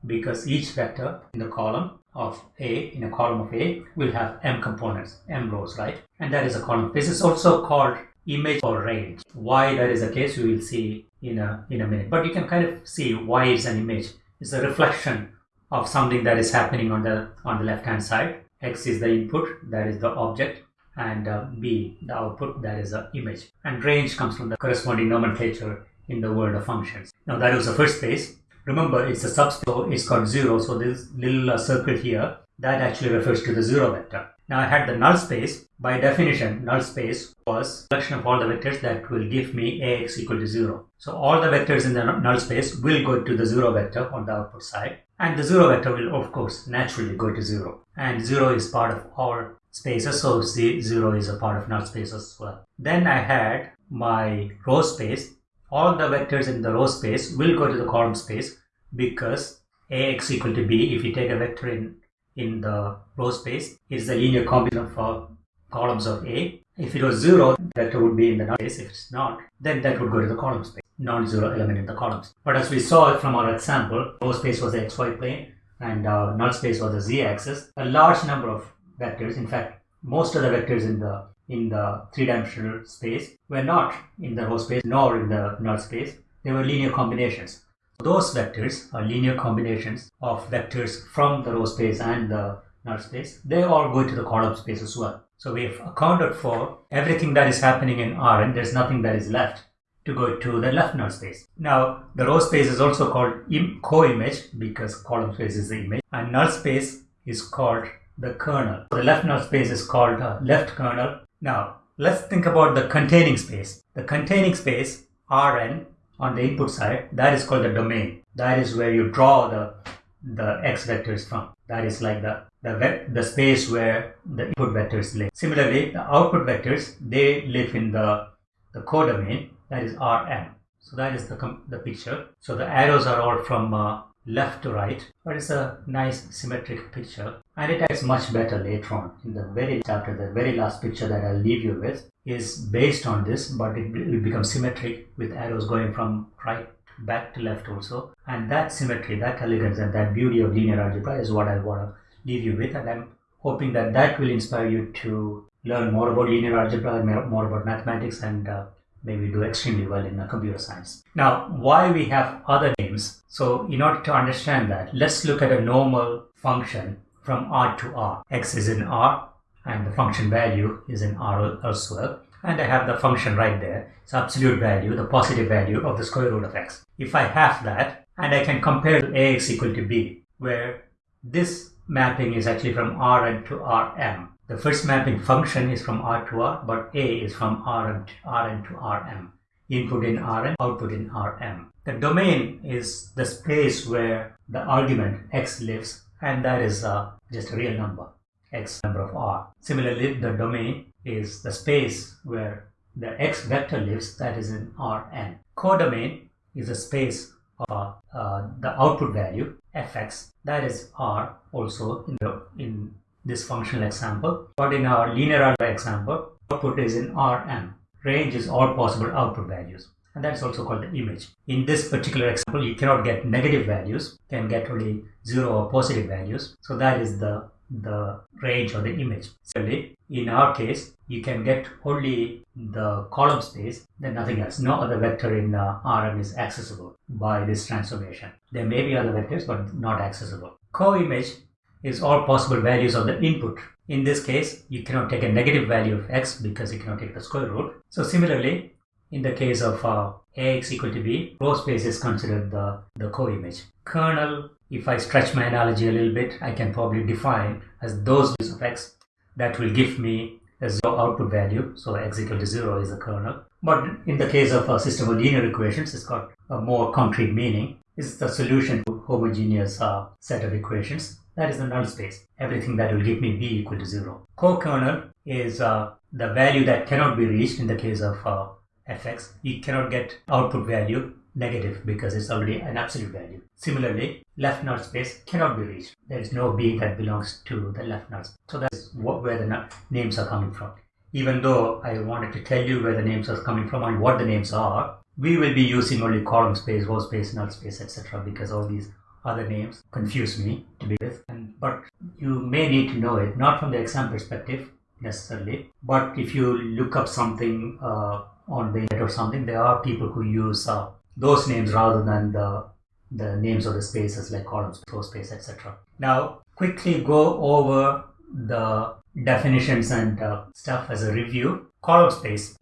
Speaker 1: because each vector in the column of A, in a column of A, will have m components, m rows, right? And that is a column space. It's also called image or range. Why that is the case, we will see in a, in a minute. But you can kind of see why it's an image. It's a reflection of something that is happening on the on the left hand side x is the input that is the object and uh, b the output that is the image and range comes from the corresponding nomenclature in the world of functions now that was the first space remember it's a subspace it's got zero so this little uh, circle here that actually refers to the zero vector now I had the null space. By definition, null space was collection of all the vectors that will give me ax equal to 0. So all the vectors in the null space will go to the 0 vector on the output side. And the 0 vector will of course naturally go to 0. And 0 is part of all spaces, so 0 is a part of null space as well. Then I had my row space. All the vectors in the row space will go to the column space because ax equal to b, if you take a vector in in the row space is the linear combination of columns of A. If it was 0, that would be in the null space. If it's not, then that would go to the column space, non-zero element in the columns. But as we saw from our example, row space was the xy plane and uh, null space was the z-axis. A large number of vectors, in fact, most of the vectors in the in the three-dimensional space were not in the row space nor in the null space. They were linear combinations. Those vectors are linear combinations of vectors from the row space and the null space. They all go to the column space as well. So we've accounted for everything that is happening in Rn. There's nothing that is left to go to the left null space. Now, the row space is also called co-image because column space is the image and null space is called the kernel. The left null space is called left kernel. Now, let's think about the containing space. The containing space, Rn, on the input side, that is called the domain. That is where you draw the, the x vectors from. That is like the, the, the space where the input vectors live. Similarly, the output vectors, they live in the, the codomain that is Rm. So that is the, the picture. So the arrows are all from uh, left to right, but it's a nice symmetric picture and it acts much better later on. In the very chapter, the very last picture that I'll leave you with is based on this, but it will become symmetric with arrows going from right back to left also. And that symmetry, that elegance and that beauty of linear algebra is what I want to leave you with and I'm hoping that that will inspire you to learn more about linear algebra more about mathematics and uh, maybe do extremely well in computer science. Now, why we have other names? So in order to understand that, let's look at a normal function from R to R. X is in R and the function value is in R elsewhere. And I have the function right there. It's absolute value, the positive value of the square root of x. If I have that, and I can compare to ax equal to b, where this mapping is actually from Rn to Rm the first mapping function is from R to R, but A is from Rn to, Rn to Rm. Input in Rn, output in Rm. The domain is the space where the argument x lives, and that is uh, just a real number, x number of R. Similarly, the domain is the space where the x vector lives, that is in Rn. Codomain is a space of uh, the output value, fx, that is R also in, the, in this functional example. But in our linear algebra example, output is in Rm. Range is all possible output values. And that's also called the image. In this particular example, you cannot get negative values, can get only zero or positive values. So that is the, the range or the image. Similarly, in our case, you can get only the column space, then nothing else. No other vector in uh, Rm is accessible by this transformation. There may be other vectors, but not accessible. Co-image is all possible values of the input. In this case, you cannot take a negative value of x because you cannot take the square root. So similarly, in the case of uh, ax equal to b, row space is considered the, the co-image. Kernel, if I stretch my analogy a little bit, I can probably define as those values of x that will give me a zero output value. So x equal to zero is the kernel. But in the case of a system of linear equations, it's got a more concrete meaning. It's the solution to homogeneous uh, set of equations that is the null space. Everything that will give me b equal to 0. Co-kernel is uh, the value that cannot be reached in the case of uh, fx. You cannot get output value negative because it's already an absolute value. Similarly, left null space cannot be reached. There is no b that belongs to the left null space. So that's what, where the names are coming from. Even though I wanted to tell you where the names are coming from and what the names are, we will be using only column space, row space, null space, etc. because all these other names confuse me to be with and but you may need to know it not from the exam perspective necessarily. But if you look up something uh, on the internet or something there are people who use uh, those names rather than the the names of the spaces like columns row space etc now quickly go over the definitions and uh, stuff as a review. Column space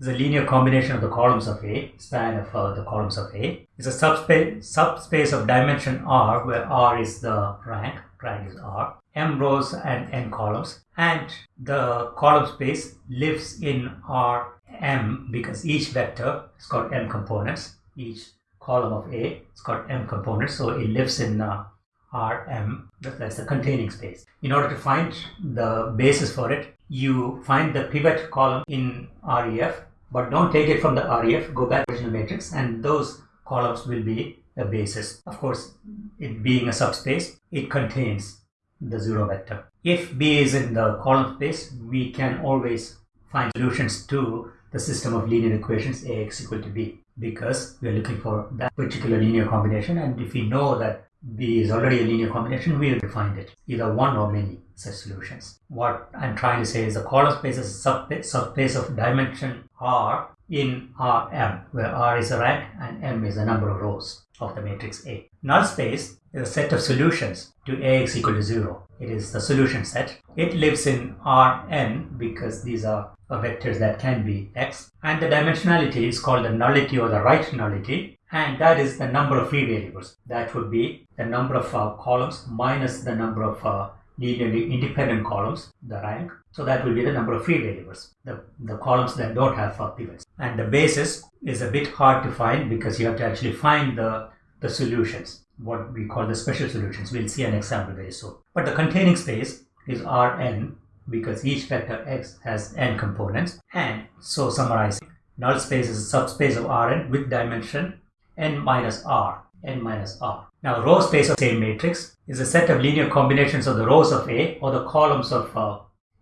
Speaker 1: is a linear combination of the columns of A, span of uh, the columns of A. It's a subspace, subspace of dimension R where R is the rank, rank is R, m rows and n columns and the column space lives in Rm because each vector has got m components. Each column of A has got m components so it lives in uh, Rm, that's the containing space. In order to find the basis for it, you find the pivot column in REF, but don't take it from the REF, go back to the original matrix, and those columns will be a basis. Of course, it being a subspace, it contains the zero vector. If B is in the column space, we can always find solutions to the system of linear equations Ax equal to B because we are looking for that particular linear combination and if we know that B is already a linear combination, we will define it, either one or many such solutions. What I'm trying to say is the column space is a subspace of dimension R in Rm, where R is a rank and M is the number of rows of the matrix A. Null space is a set of solutions to Ax equal to 0. It is the solution set. It lives in Rn because these are vectors that can be x and the dimensionality is called the nullity or the right nullity and that is the number of free variables. That would be the number of uh, columns minus the number of uh, linearly independent columns, the rank. So that will be the number of free variables, the, the columns that don't have uh, pivots. And the basis is a bit hard to find because you have to actually find the, the solutions, what we call the special solutions. We'll see an example very soon. But the containing space is Rn because each vector x has n components. And so summarizing, null space is a subspace of Rn with dimension n minus r, n minus r. Now row space of same matrix is a set of linear combinations of the rows of A or the columns of uh,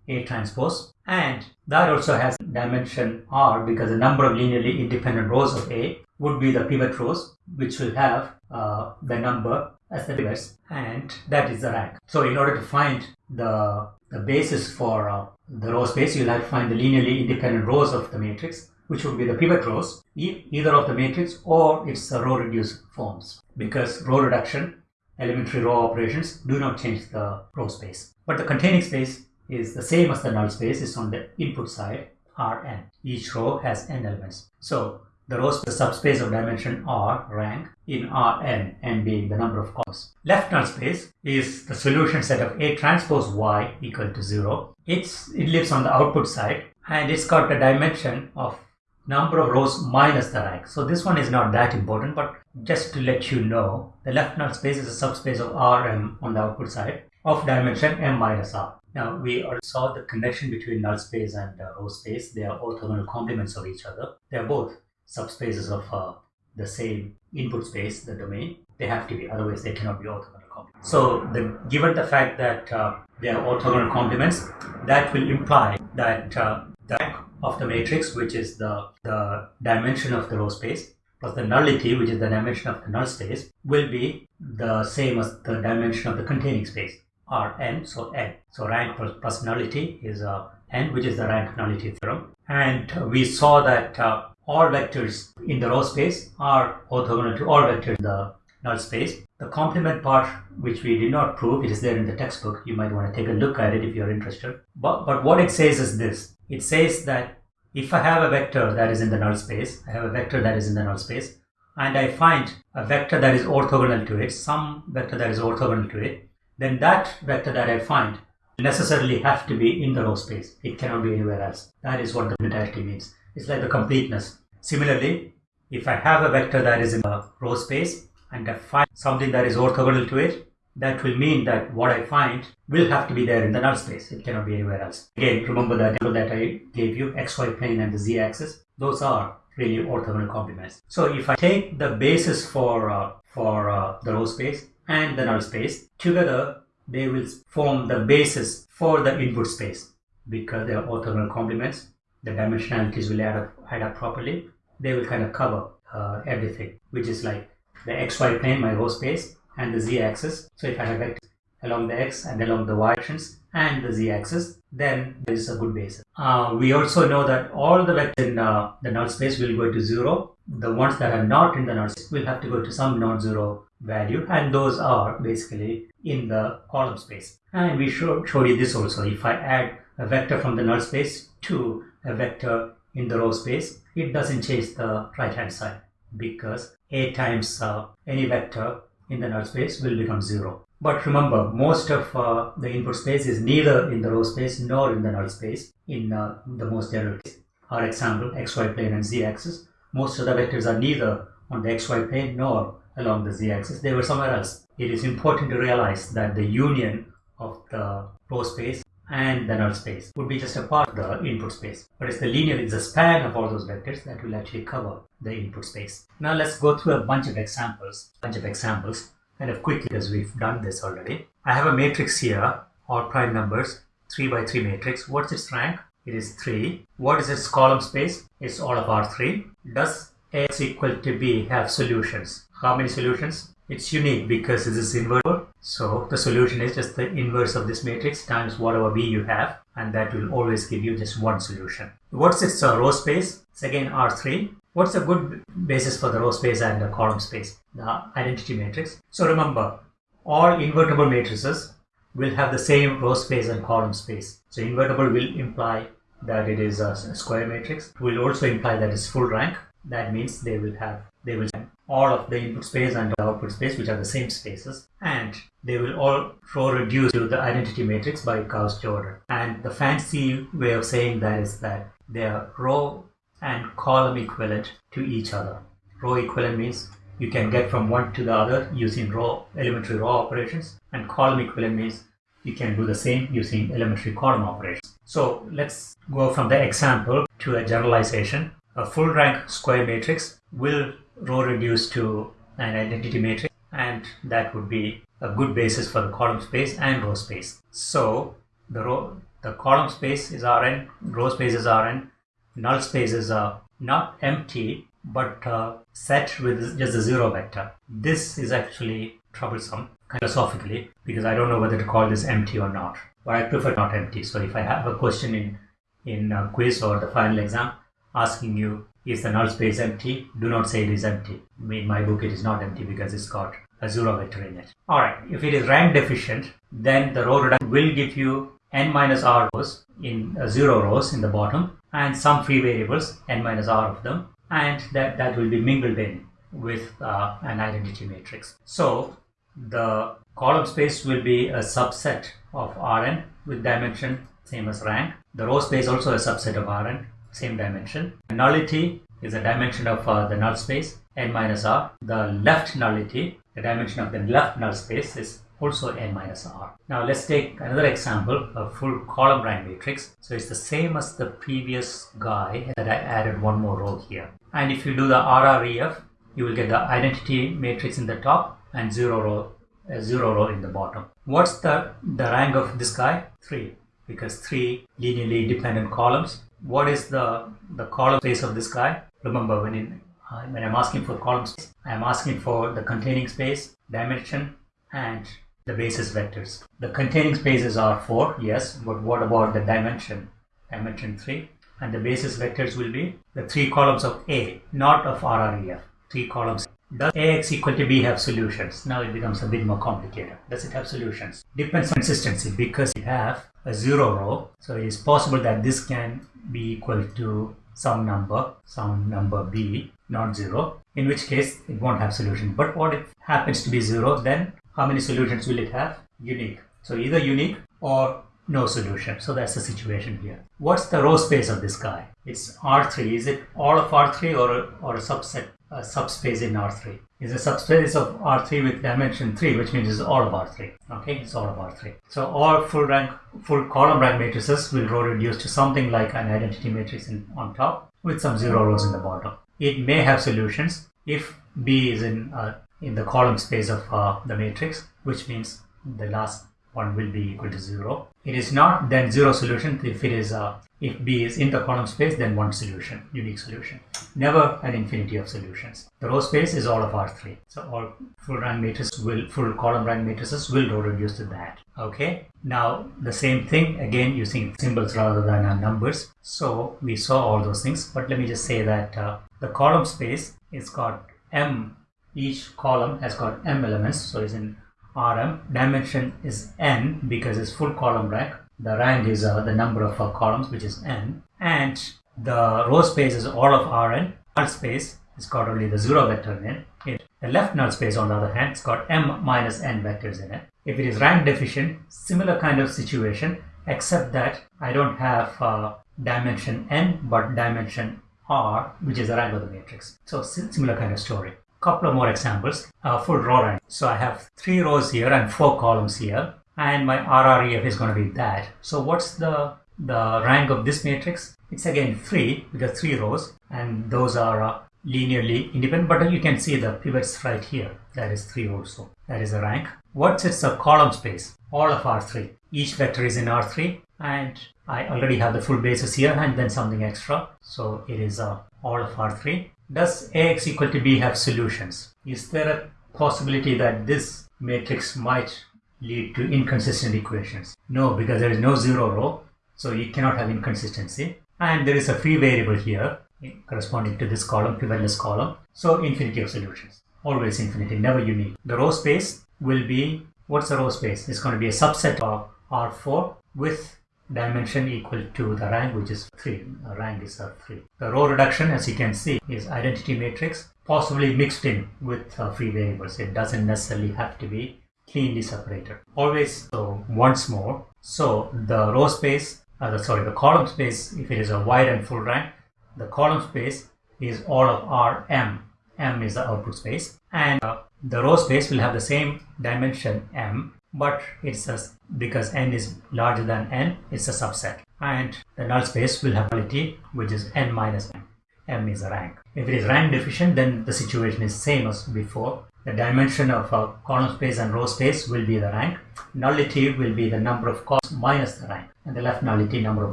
Speaker 1: A transpose and that also has dimension r because the number of linearly independent rows of A would be the pivot rows which will have uh, the number as the pivots and that is the rank. So in order to find the, the basis for uh, the row space you'll have to find the linearly independent rows of the matrix which would be the pivot rows, either of the matrix or its row reduced forms. Because row reduction, elementary row operations do not change the row space. But the containing space is the same as the null space, is on the input side, Rn. Each row has n elements. So the row space, the subspace of dimension R rank in Rn, n being the number of columns. Left null space is the solution set of A transpose Y equal to 0. It's, it lives on the output side and it's got a dimension of number of rows minus the rank. So this one is not that important, but just to let you know, the left null space is a subspace of Rm on the output side of dimension m minus r. Now we saw the connection between null space and uh, row space. They are orthogonal complements of each other. They are both subspaces of uh, the same input space, the domain. They have to be, otherwise they cannot be orthogonal complements. So the, given the fact that uh, they are orthogonal complements, that will imply that uh, the rank of the matrix, which is the, the dimension of the row space, plus the nullity, which is the dimension of the null space, will be the same as the dimension of the containing space, or n, so n. So rank plus, plus nullity is uh, n, which is the rank nullity theorem. And we saw that uh, all vectors in the row space are orthogonal to all vectors in the null space. The complement part, which we did not prove, it is there in the textbook. You might want to take a look at it if you're interested. But, but what it says is this. It says that if I have a vector that is in the null space, I have a vector that is in the null space, and I find a vector that is orthogonal to it, some vector that is orthogonal to it, then that vector that I find necessarily have to be in the row space. It cannot be anywhere else. That is what the unitarity means. It's like the completeness. Similarly, if I have a vector that is in the row space and I find something that is orthogonal to it, that will mean that what I find will have to be there in the null space. It cannot be anywhere else. Again, remember that that I gave you xy plane and the z-axis. Those are really orthogonal complements. So if I take the basis for uh, for uh, the row space and the null space together, they will form the basis for the input space because they are orthogonal complements. The dimensionalities will add up, add up properly. They will kind of cover uh, everything, which is like the xy plane, my row space, and the z-axis. So if I have vectors along the x and along the y directions and the z-axis, then there is a good basis. Uh, we also know that all the vectors in uh, the null space will go to zero. The ones that are not in the null space will have to go to some non-zero value and those are basically in the column space. And we show, you this also. If I add a vector from the null space to a vector in the row space, it doesn't change the right hand side because a times uh, any vector in the null space will become zero. But remember, most of uh, the input space is neither in the row space nor in the null space in uh, the most general case. Our example, xy plane and z-axis, most of the vectors are neither on the xy plane nor along the z-axis. They were somewhere else. It is important to realize that the union of the row space and the null space would be just a part of the input space. But it's the linear, it's the span of all those vectors that will actually cover the input space. Now let's go through a bunch of examples, bunch of examples, kind of quickly because we've done this already. I have a matrix here, all prime numbers, 3 by 3 matrix. What's its rank? It is 3. What is its column space? It's all of R3. Does X equal to B have solutions? How many solutions? It's unique because this is invertible. So the solution is just the inverse of this matrix times whatever B you have and that will always give you just one solution. What's its uh, row space? It's again R3. What's a good basis for the row space and the column space? The identity matrix. So remember, all invertible matrices will have the same row space and column space. So invertible will imply that it is a square matrix. It will also imply that it's full rank. That means they will have they will all of the input space and the output space which are the same spaces and they will all row reduce to the identity matrix by Gauss Jordan. And the fancy way of saying that is that they are row and column equivalent to each other. Row equivalent means you can get from one to the other using row elementary row operations and column equivalent means you can do the same using elementary column operations. So let's go from the example to a generalization. A full rank square matrix will row reduced to an identity matrix and that would be a good basis for the column space and row space. So the row the column space is Rn, row space is Rn, null space is uh, not empty but uh, set with just a zero vector. This is actually troublesome philosophically because I don't know whether to call this empty or not. But I prefer not empty. So if I have a question in in a quiz or the final exam asking you is the null space empty, do not say it is empty. In my book it is not empty because it's got a zero vector in it. Alright, if it is rank deficient, then the row reduction will give you n minus r rows in uh, zero rows in the bottom and some free variables n minus r of them and that, that will be mingled in with uh, an identity matrix. So the column space will be a subset of Rn with dimension same as rank. The row space also a subset of Rn, same dimension. Nullity is a dimension of uh, the null space n minus r. The left nullity, the dimension of the left null space is also n minus r. Now let's take another example, a full column rank matrix. So it's the same as the previous guy that I added one more row here. And if you do the RREF, you will get the identity matrix in the top and zero row, uh, zero row in the bottom. What's the, the rank of this guy? 3 because 3 linearly independent columns. What is the, the column space of this guy? Remember when, in, uh, when I'm asking for column space, I'm asking for the containing space, dimension and the basis vectors. The containing spaces are 4, yes, but what about the dimension? Dimension 3. And the basis vectors will be the three columns of A, not of RREF. Three columns. Does AX equal to B have solutions? Now it becomes a bit more complicated. Does it have solutions? Depends on consistency because you have a zero row. So it is possible that this can be equal to some number, some number B, not zero, in which case it won't have solution. But what if happens to be zero, then how many solutions will it have? Unique. So either unique or no solution. So that's the situation here. What's the row space of this guy? It's R3. Is it all of R3 or or a subset, a subspace in R3? Is a subspace of R3 with dimension 3, which means it's all of R3. Okay, it's all of R3. So all full rank, full column rank matrices will row reduce to something like an identity matrix in, on top with some zero rows in the bottom. It may have solutions if B is in uh, in the column space of uh, the matrix, which means the last one will be equal to 0. It is not then 0 solution if it is uh, if B is in the column space then one solution, unique solution. Never an infinity of solutions. The row space is all of R3. So all full rank matrices will full column rank matrices will row reduce to that. Okay. Now the same thing again using symbols rather than uh, numbers. So we saw all those things, but let me just say that uh, the column space is got m each column has got m elements so it's in rm dimension is n because it's full column rank the rank is uh, the number of uh, columns which is n. And the row space is all of rn null space it's got only the zero vector in it. The left null space on the other hand it's got m minus n vectors in it. If it is rank deficient similar kind of situation except that i don't have uh, dimension n but dimension r which is the rank of the matrix. So similar kind of story couple of more examples uh, full row rank. So I have three rows here and four columns here and my RREF is going to be that. So what's the, the rank of this matrix? It's again 3 because 3 rows and those are uh, linearly independent but you can see the pivots right here. That is 3 also. That is a rank. What's its a column space? All of R3. Each vector is in R3 and I already have the full basis here and then something extra. So it is uh, all of R3 does Ax equal to B have solutions? Is there a possibility that this matrix might lead to inconsistent equations? No, because there is no zero row, so you cannot have inconsistency. And there is a free variable here eh, corresponding to this column, pivotless column. So infinity of solutions, always infinity, never unique. The row space will be, what's the row space? It's going to be a subset of R4 with dimension equal to the rank which is 3. The rank is uh, 3. The row reduction as you can see is identity matrix possibly mixed in with uh, free variables. It doesn't necessarily have to be cleanly separated. Always so once more. So the row space, uh, the, sorry, the column space if it is a wide and full rank, the column space is all of Rm. M is the output space and uh, the row space will have the same dimension m but it's a, because n is larger than n, it's a subset. And the null space will have nullity, which is n minus m. m is a rank. If it is rank deficient, then the situation is same as before. The dimension of a column space and row space will be the rank. Nullity will be the number of columns minus the rank. And the left nullity number of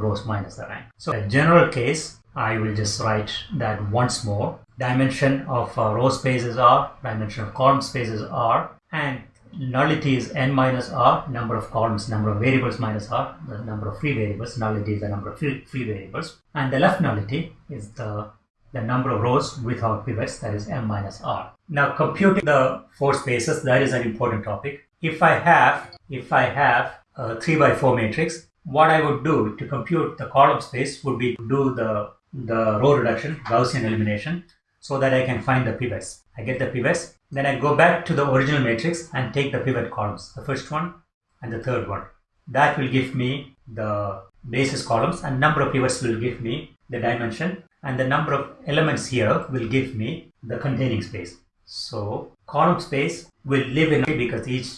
Speaker 1: rows minus the rank. So a general case, I will just write that once more. Dimension of a row spaces are, dimension of column spaces are, and nullity is n minus r, number of columns, number of variables minus r, the number of free variables, nullity is the number of free, free variables, and the left nullity is the, the number of rows without pivots, that is m minus r. Now computing the four spaces, that is an important topic. If I have, if I have a 3 by 4 matrix, what I would do to compute the column space would be to do the, the row reduction, Gaussian elimination, so that I can find the pivots. I get the pivots then I go back to the original matrix and take the pivot columns, the first one and the third one. That will give me the basis columns and number of pivots will give me the dimension and the number of elements here will give me the containing space. So column space will live in because each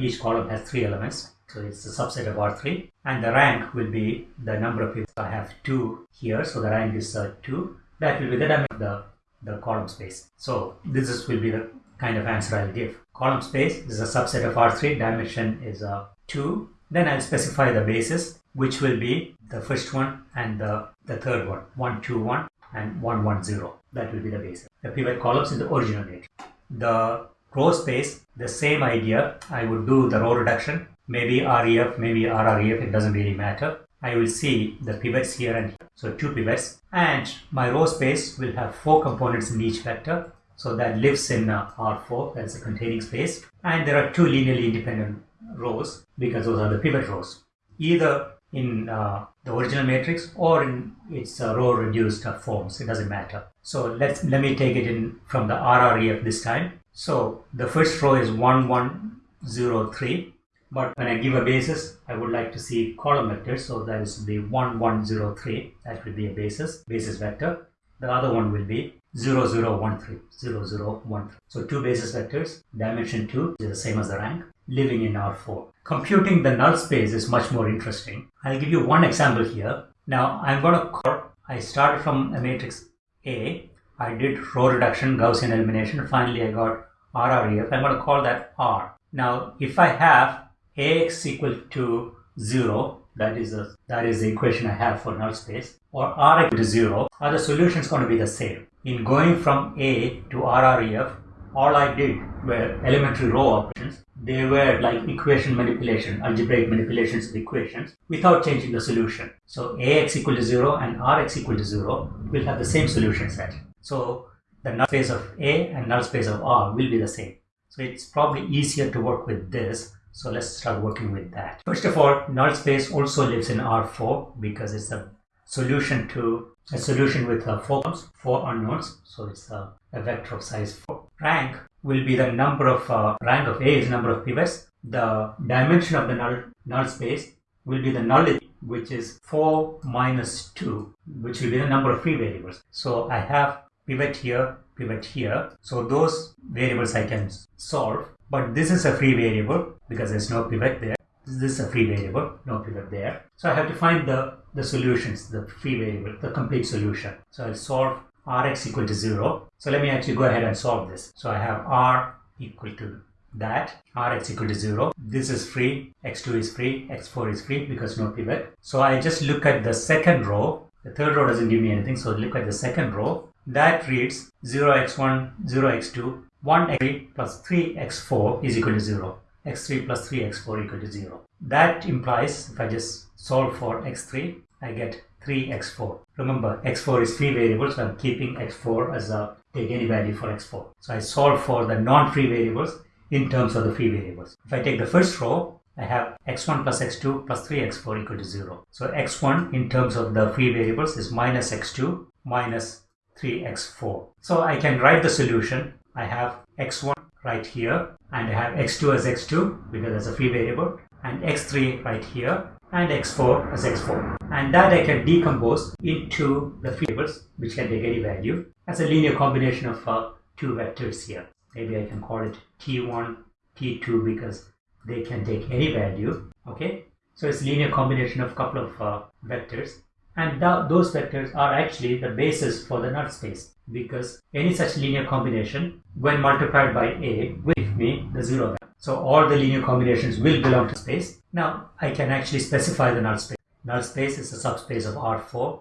Speaker 1: each column has three elements. So it's a subset of R3 and the rank will be the number of pivots. I have two here, so the rank is uh, two. That will be the dimension of the, the column space. So this is, will be the kind of answer I'll give. Column space is a subset of R3, dimension is a 2. Then I'll specify the basis, which will be the first one and the, the third one, 1, 2, 1 and 1, 1, 0. That will be the basis. The pivot columns in the original matrix. The row space, the same idea. I would do the row reduction, maybe REF, maybe RREF, it doesn't really matter. I will see the pivots here and here. So two pivots and my row space will have four components in each vector so that lives in uh, R4, that's a containing space. And there are two linearly independent rows because those are the pivot rows. Either in uh, the original matrix or in its uh, row reduced uh, forms, it doesn't matter. So let's let me take it in from the RREF this time. So the first row is 1103 but when I give a basis, I would like to see column vectors. So that is the 1103. That will be a basis, basis vector. The other one will be 0013, 0013. So two basis vectors, dimension 2 is the same as the rank, living in R4. Computing the null space is much more interesting. I'll give you one example here. Now I'm going to call, I started from a matrix A, I did row reduction, Gaussian elimination, finally I got RREF, I'm going to call that R. Now if I have AX equal to 0, that is, the, that is the equation I have for null space, or R equal to 0, are the solutions going to be the same? In going from A to RREF, all I did were elementary row operations. They were like equation manipulation, algebraic manipulations of equations without changing the solution. So AX equal to 0 and RX equal to 0 will have the same solution set. So the null space of A and null space of R will be the same. So it's probably easier to work with this. So let's start working with that. First of all, null space also lives in R4 because it's a solution to a solution with uh, four columns, four unknowns. So it's a, a, vector of size 4. Rank will be the number of, uh, rank of A is number of pivots. The dimension of the null, null space will be the nullity, which is 4 minus 2, which will be the number of free variables. So I have pivot here, pivot here. So those variables I can solve. But this is a free variable because there's no pivot there. This is a free variable, no pivot there. So I have to find the, the solutions, the free variable, the complete solution. So I'll solve Rx equal to 0. So let me actually go ahead and solve this. So I have R equal to that, Rx equal to 0. This is free, x2 is free, x4 is free because no pivot. So I just look at the second row. The third row doesn't give me anything, so look at the second row. That reads 0x1, 0x2, 1x3 plus 3x4 is equal to 0. x3 plus 3x4 equal to 0. That implies if I just solve for x3, I get 3x4. Remember, x4 is free variable, so I'm keeping x4 as a take any value for x4. So I solve for the non-free variables in terms of the free variables. If I take the first row, I have x1 plus x2 plus 3x4 equal to 0. So x1 in terms of the free variables is minus x2 minus 3x4. So I can write the solution. I have x1 right here and I have x2 as x2 because that's a free variable and x3 right here and x4 as x4 and that I can decompose into the variables which can take any value. As a linear combination of uh, two vectors here. Maybe I can call it t1 t2 because they can take any value okay? So it's linear combination of couple of uh, vectors and th those vectors are actually the basis for the null space because any such linear combination when multiplied by a will give me the zero value. So all the linear combinations will belong to space. Now I can actually specify the null space. Null space is a subspace of R4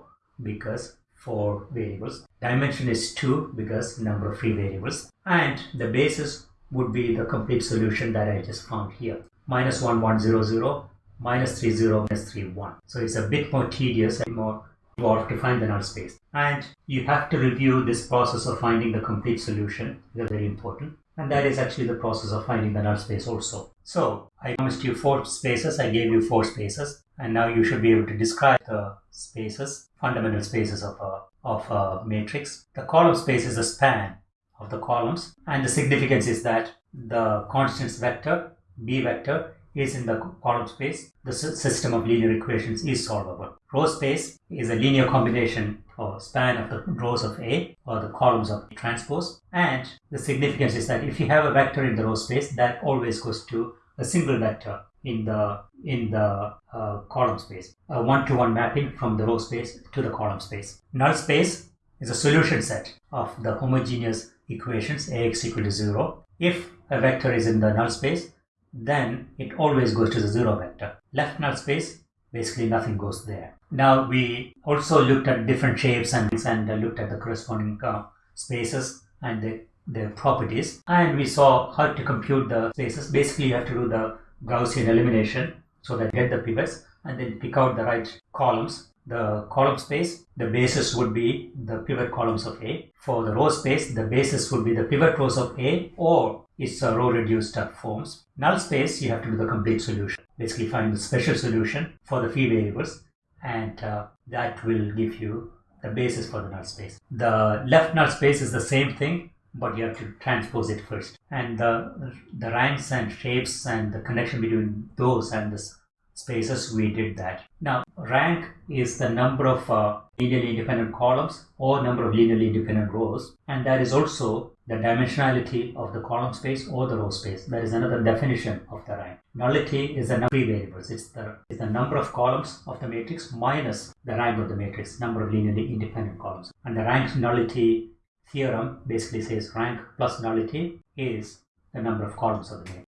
Speaker 1: because four variables. Dimension is 2 because number of free variables. And the basis would be the complete solution that I just found here. Minus 1, 1, 0, 0, minus 3, 0, minus 3, 1. So it's a bit more tedious and more involved to find the null space. And you have to review this process of finding the complete solution. They're very important. And that is actually the process of finding the null space also. So I promised you four spaces. I gave you four spaces. And now you should be able to describe the spaces, fundamental spaces of a, of a matrix. The column space is the span of the columns. And the significance is that the constants vector, B vector, is in the column space, the system of linear equations is solvable. Row space is a linear combination or span of the rows of A or the columns of transpose. And the significance is that if you have a vector in the row space, that always goes to a single vector in the in the uh, column space. A one-to-one -one mapping from the row space to the column space. Null space is a solution set of the homogeneous equations ax equal to 0. If a vector is in the null space, then it always goes to the zero vector. Left null space, basically nothing goes there. Now we also looked at different shapes and, and uh, looked at the corresponding uh, spaces and the, their properties and we saw how to compute the spaces. Basically you have to do the Gaussian elimination so that you get the pivots and then pick out the right columns the column space, the basis would be the pivot columns of A. For the row space, the basis would be the pivot rows of A or its row reduced forms. Null space, you have to do the complete solution. Basically find the special solution for the free variables and uh, that will give you the basis for the null space. The left null space is the same thing but you have to transpose it first. And the, the ranks and shapes and the connection between those and this spaces we did that. Now rank is the number of uh, linearly independent columns or number of linearly independent rows and that is also the dimensionality of the column space or the row space. That is another definition of the rank. Nullity is the number of variables. It's the, it's the number of columns of the matrix minus the rank of the matrix, number of linearly independent columns. And the rank nullity theorem basically says rank plus nullity is the number of columns of the matrix.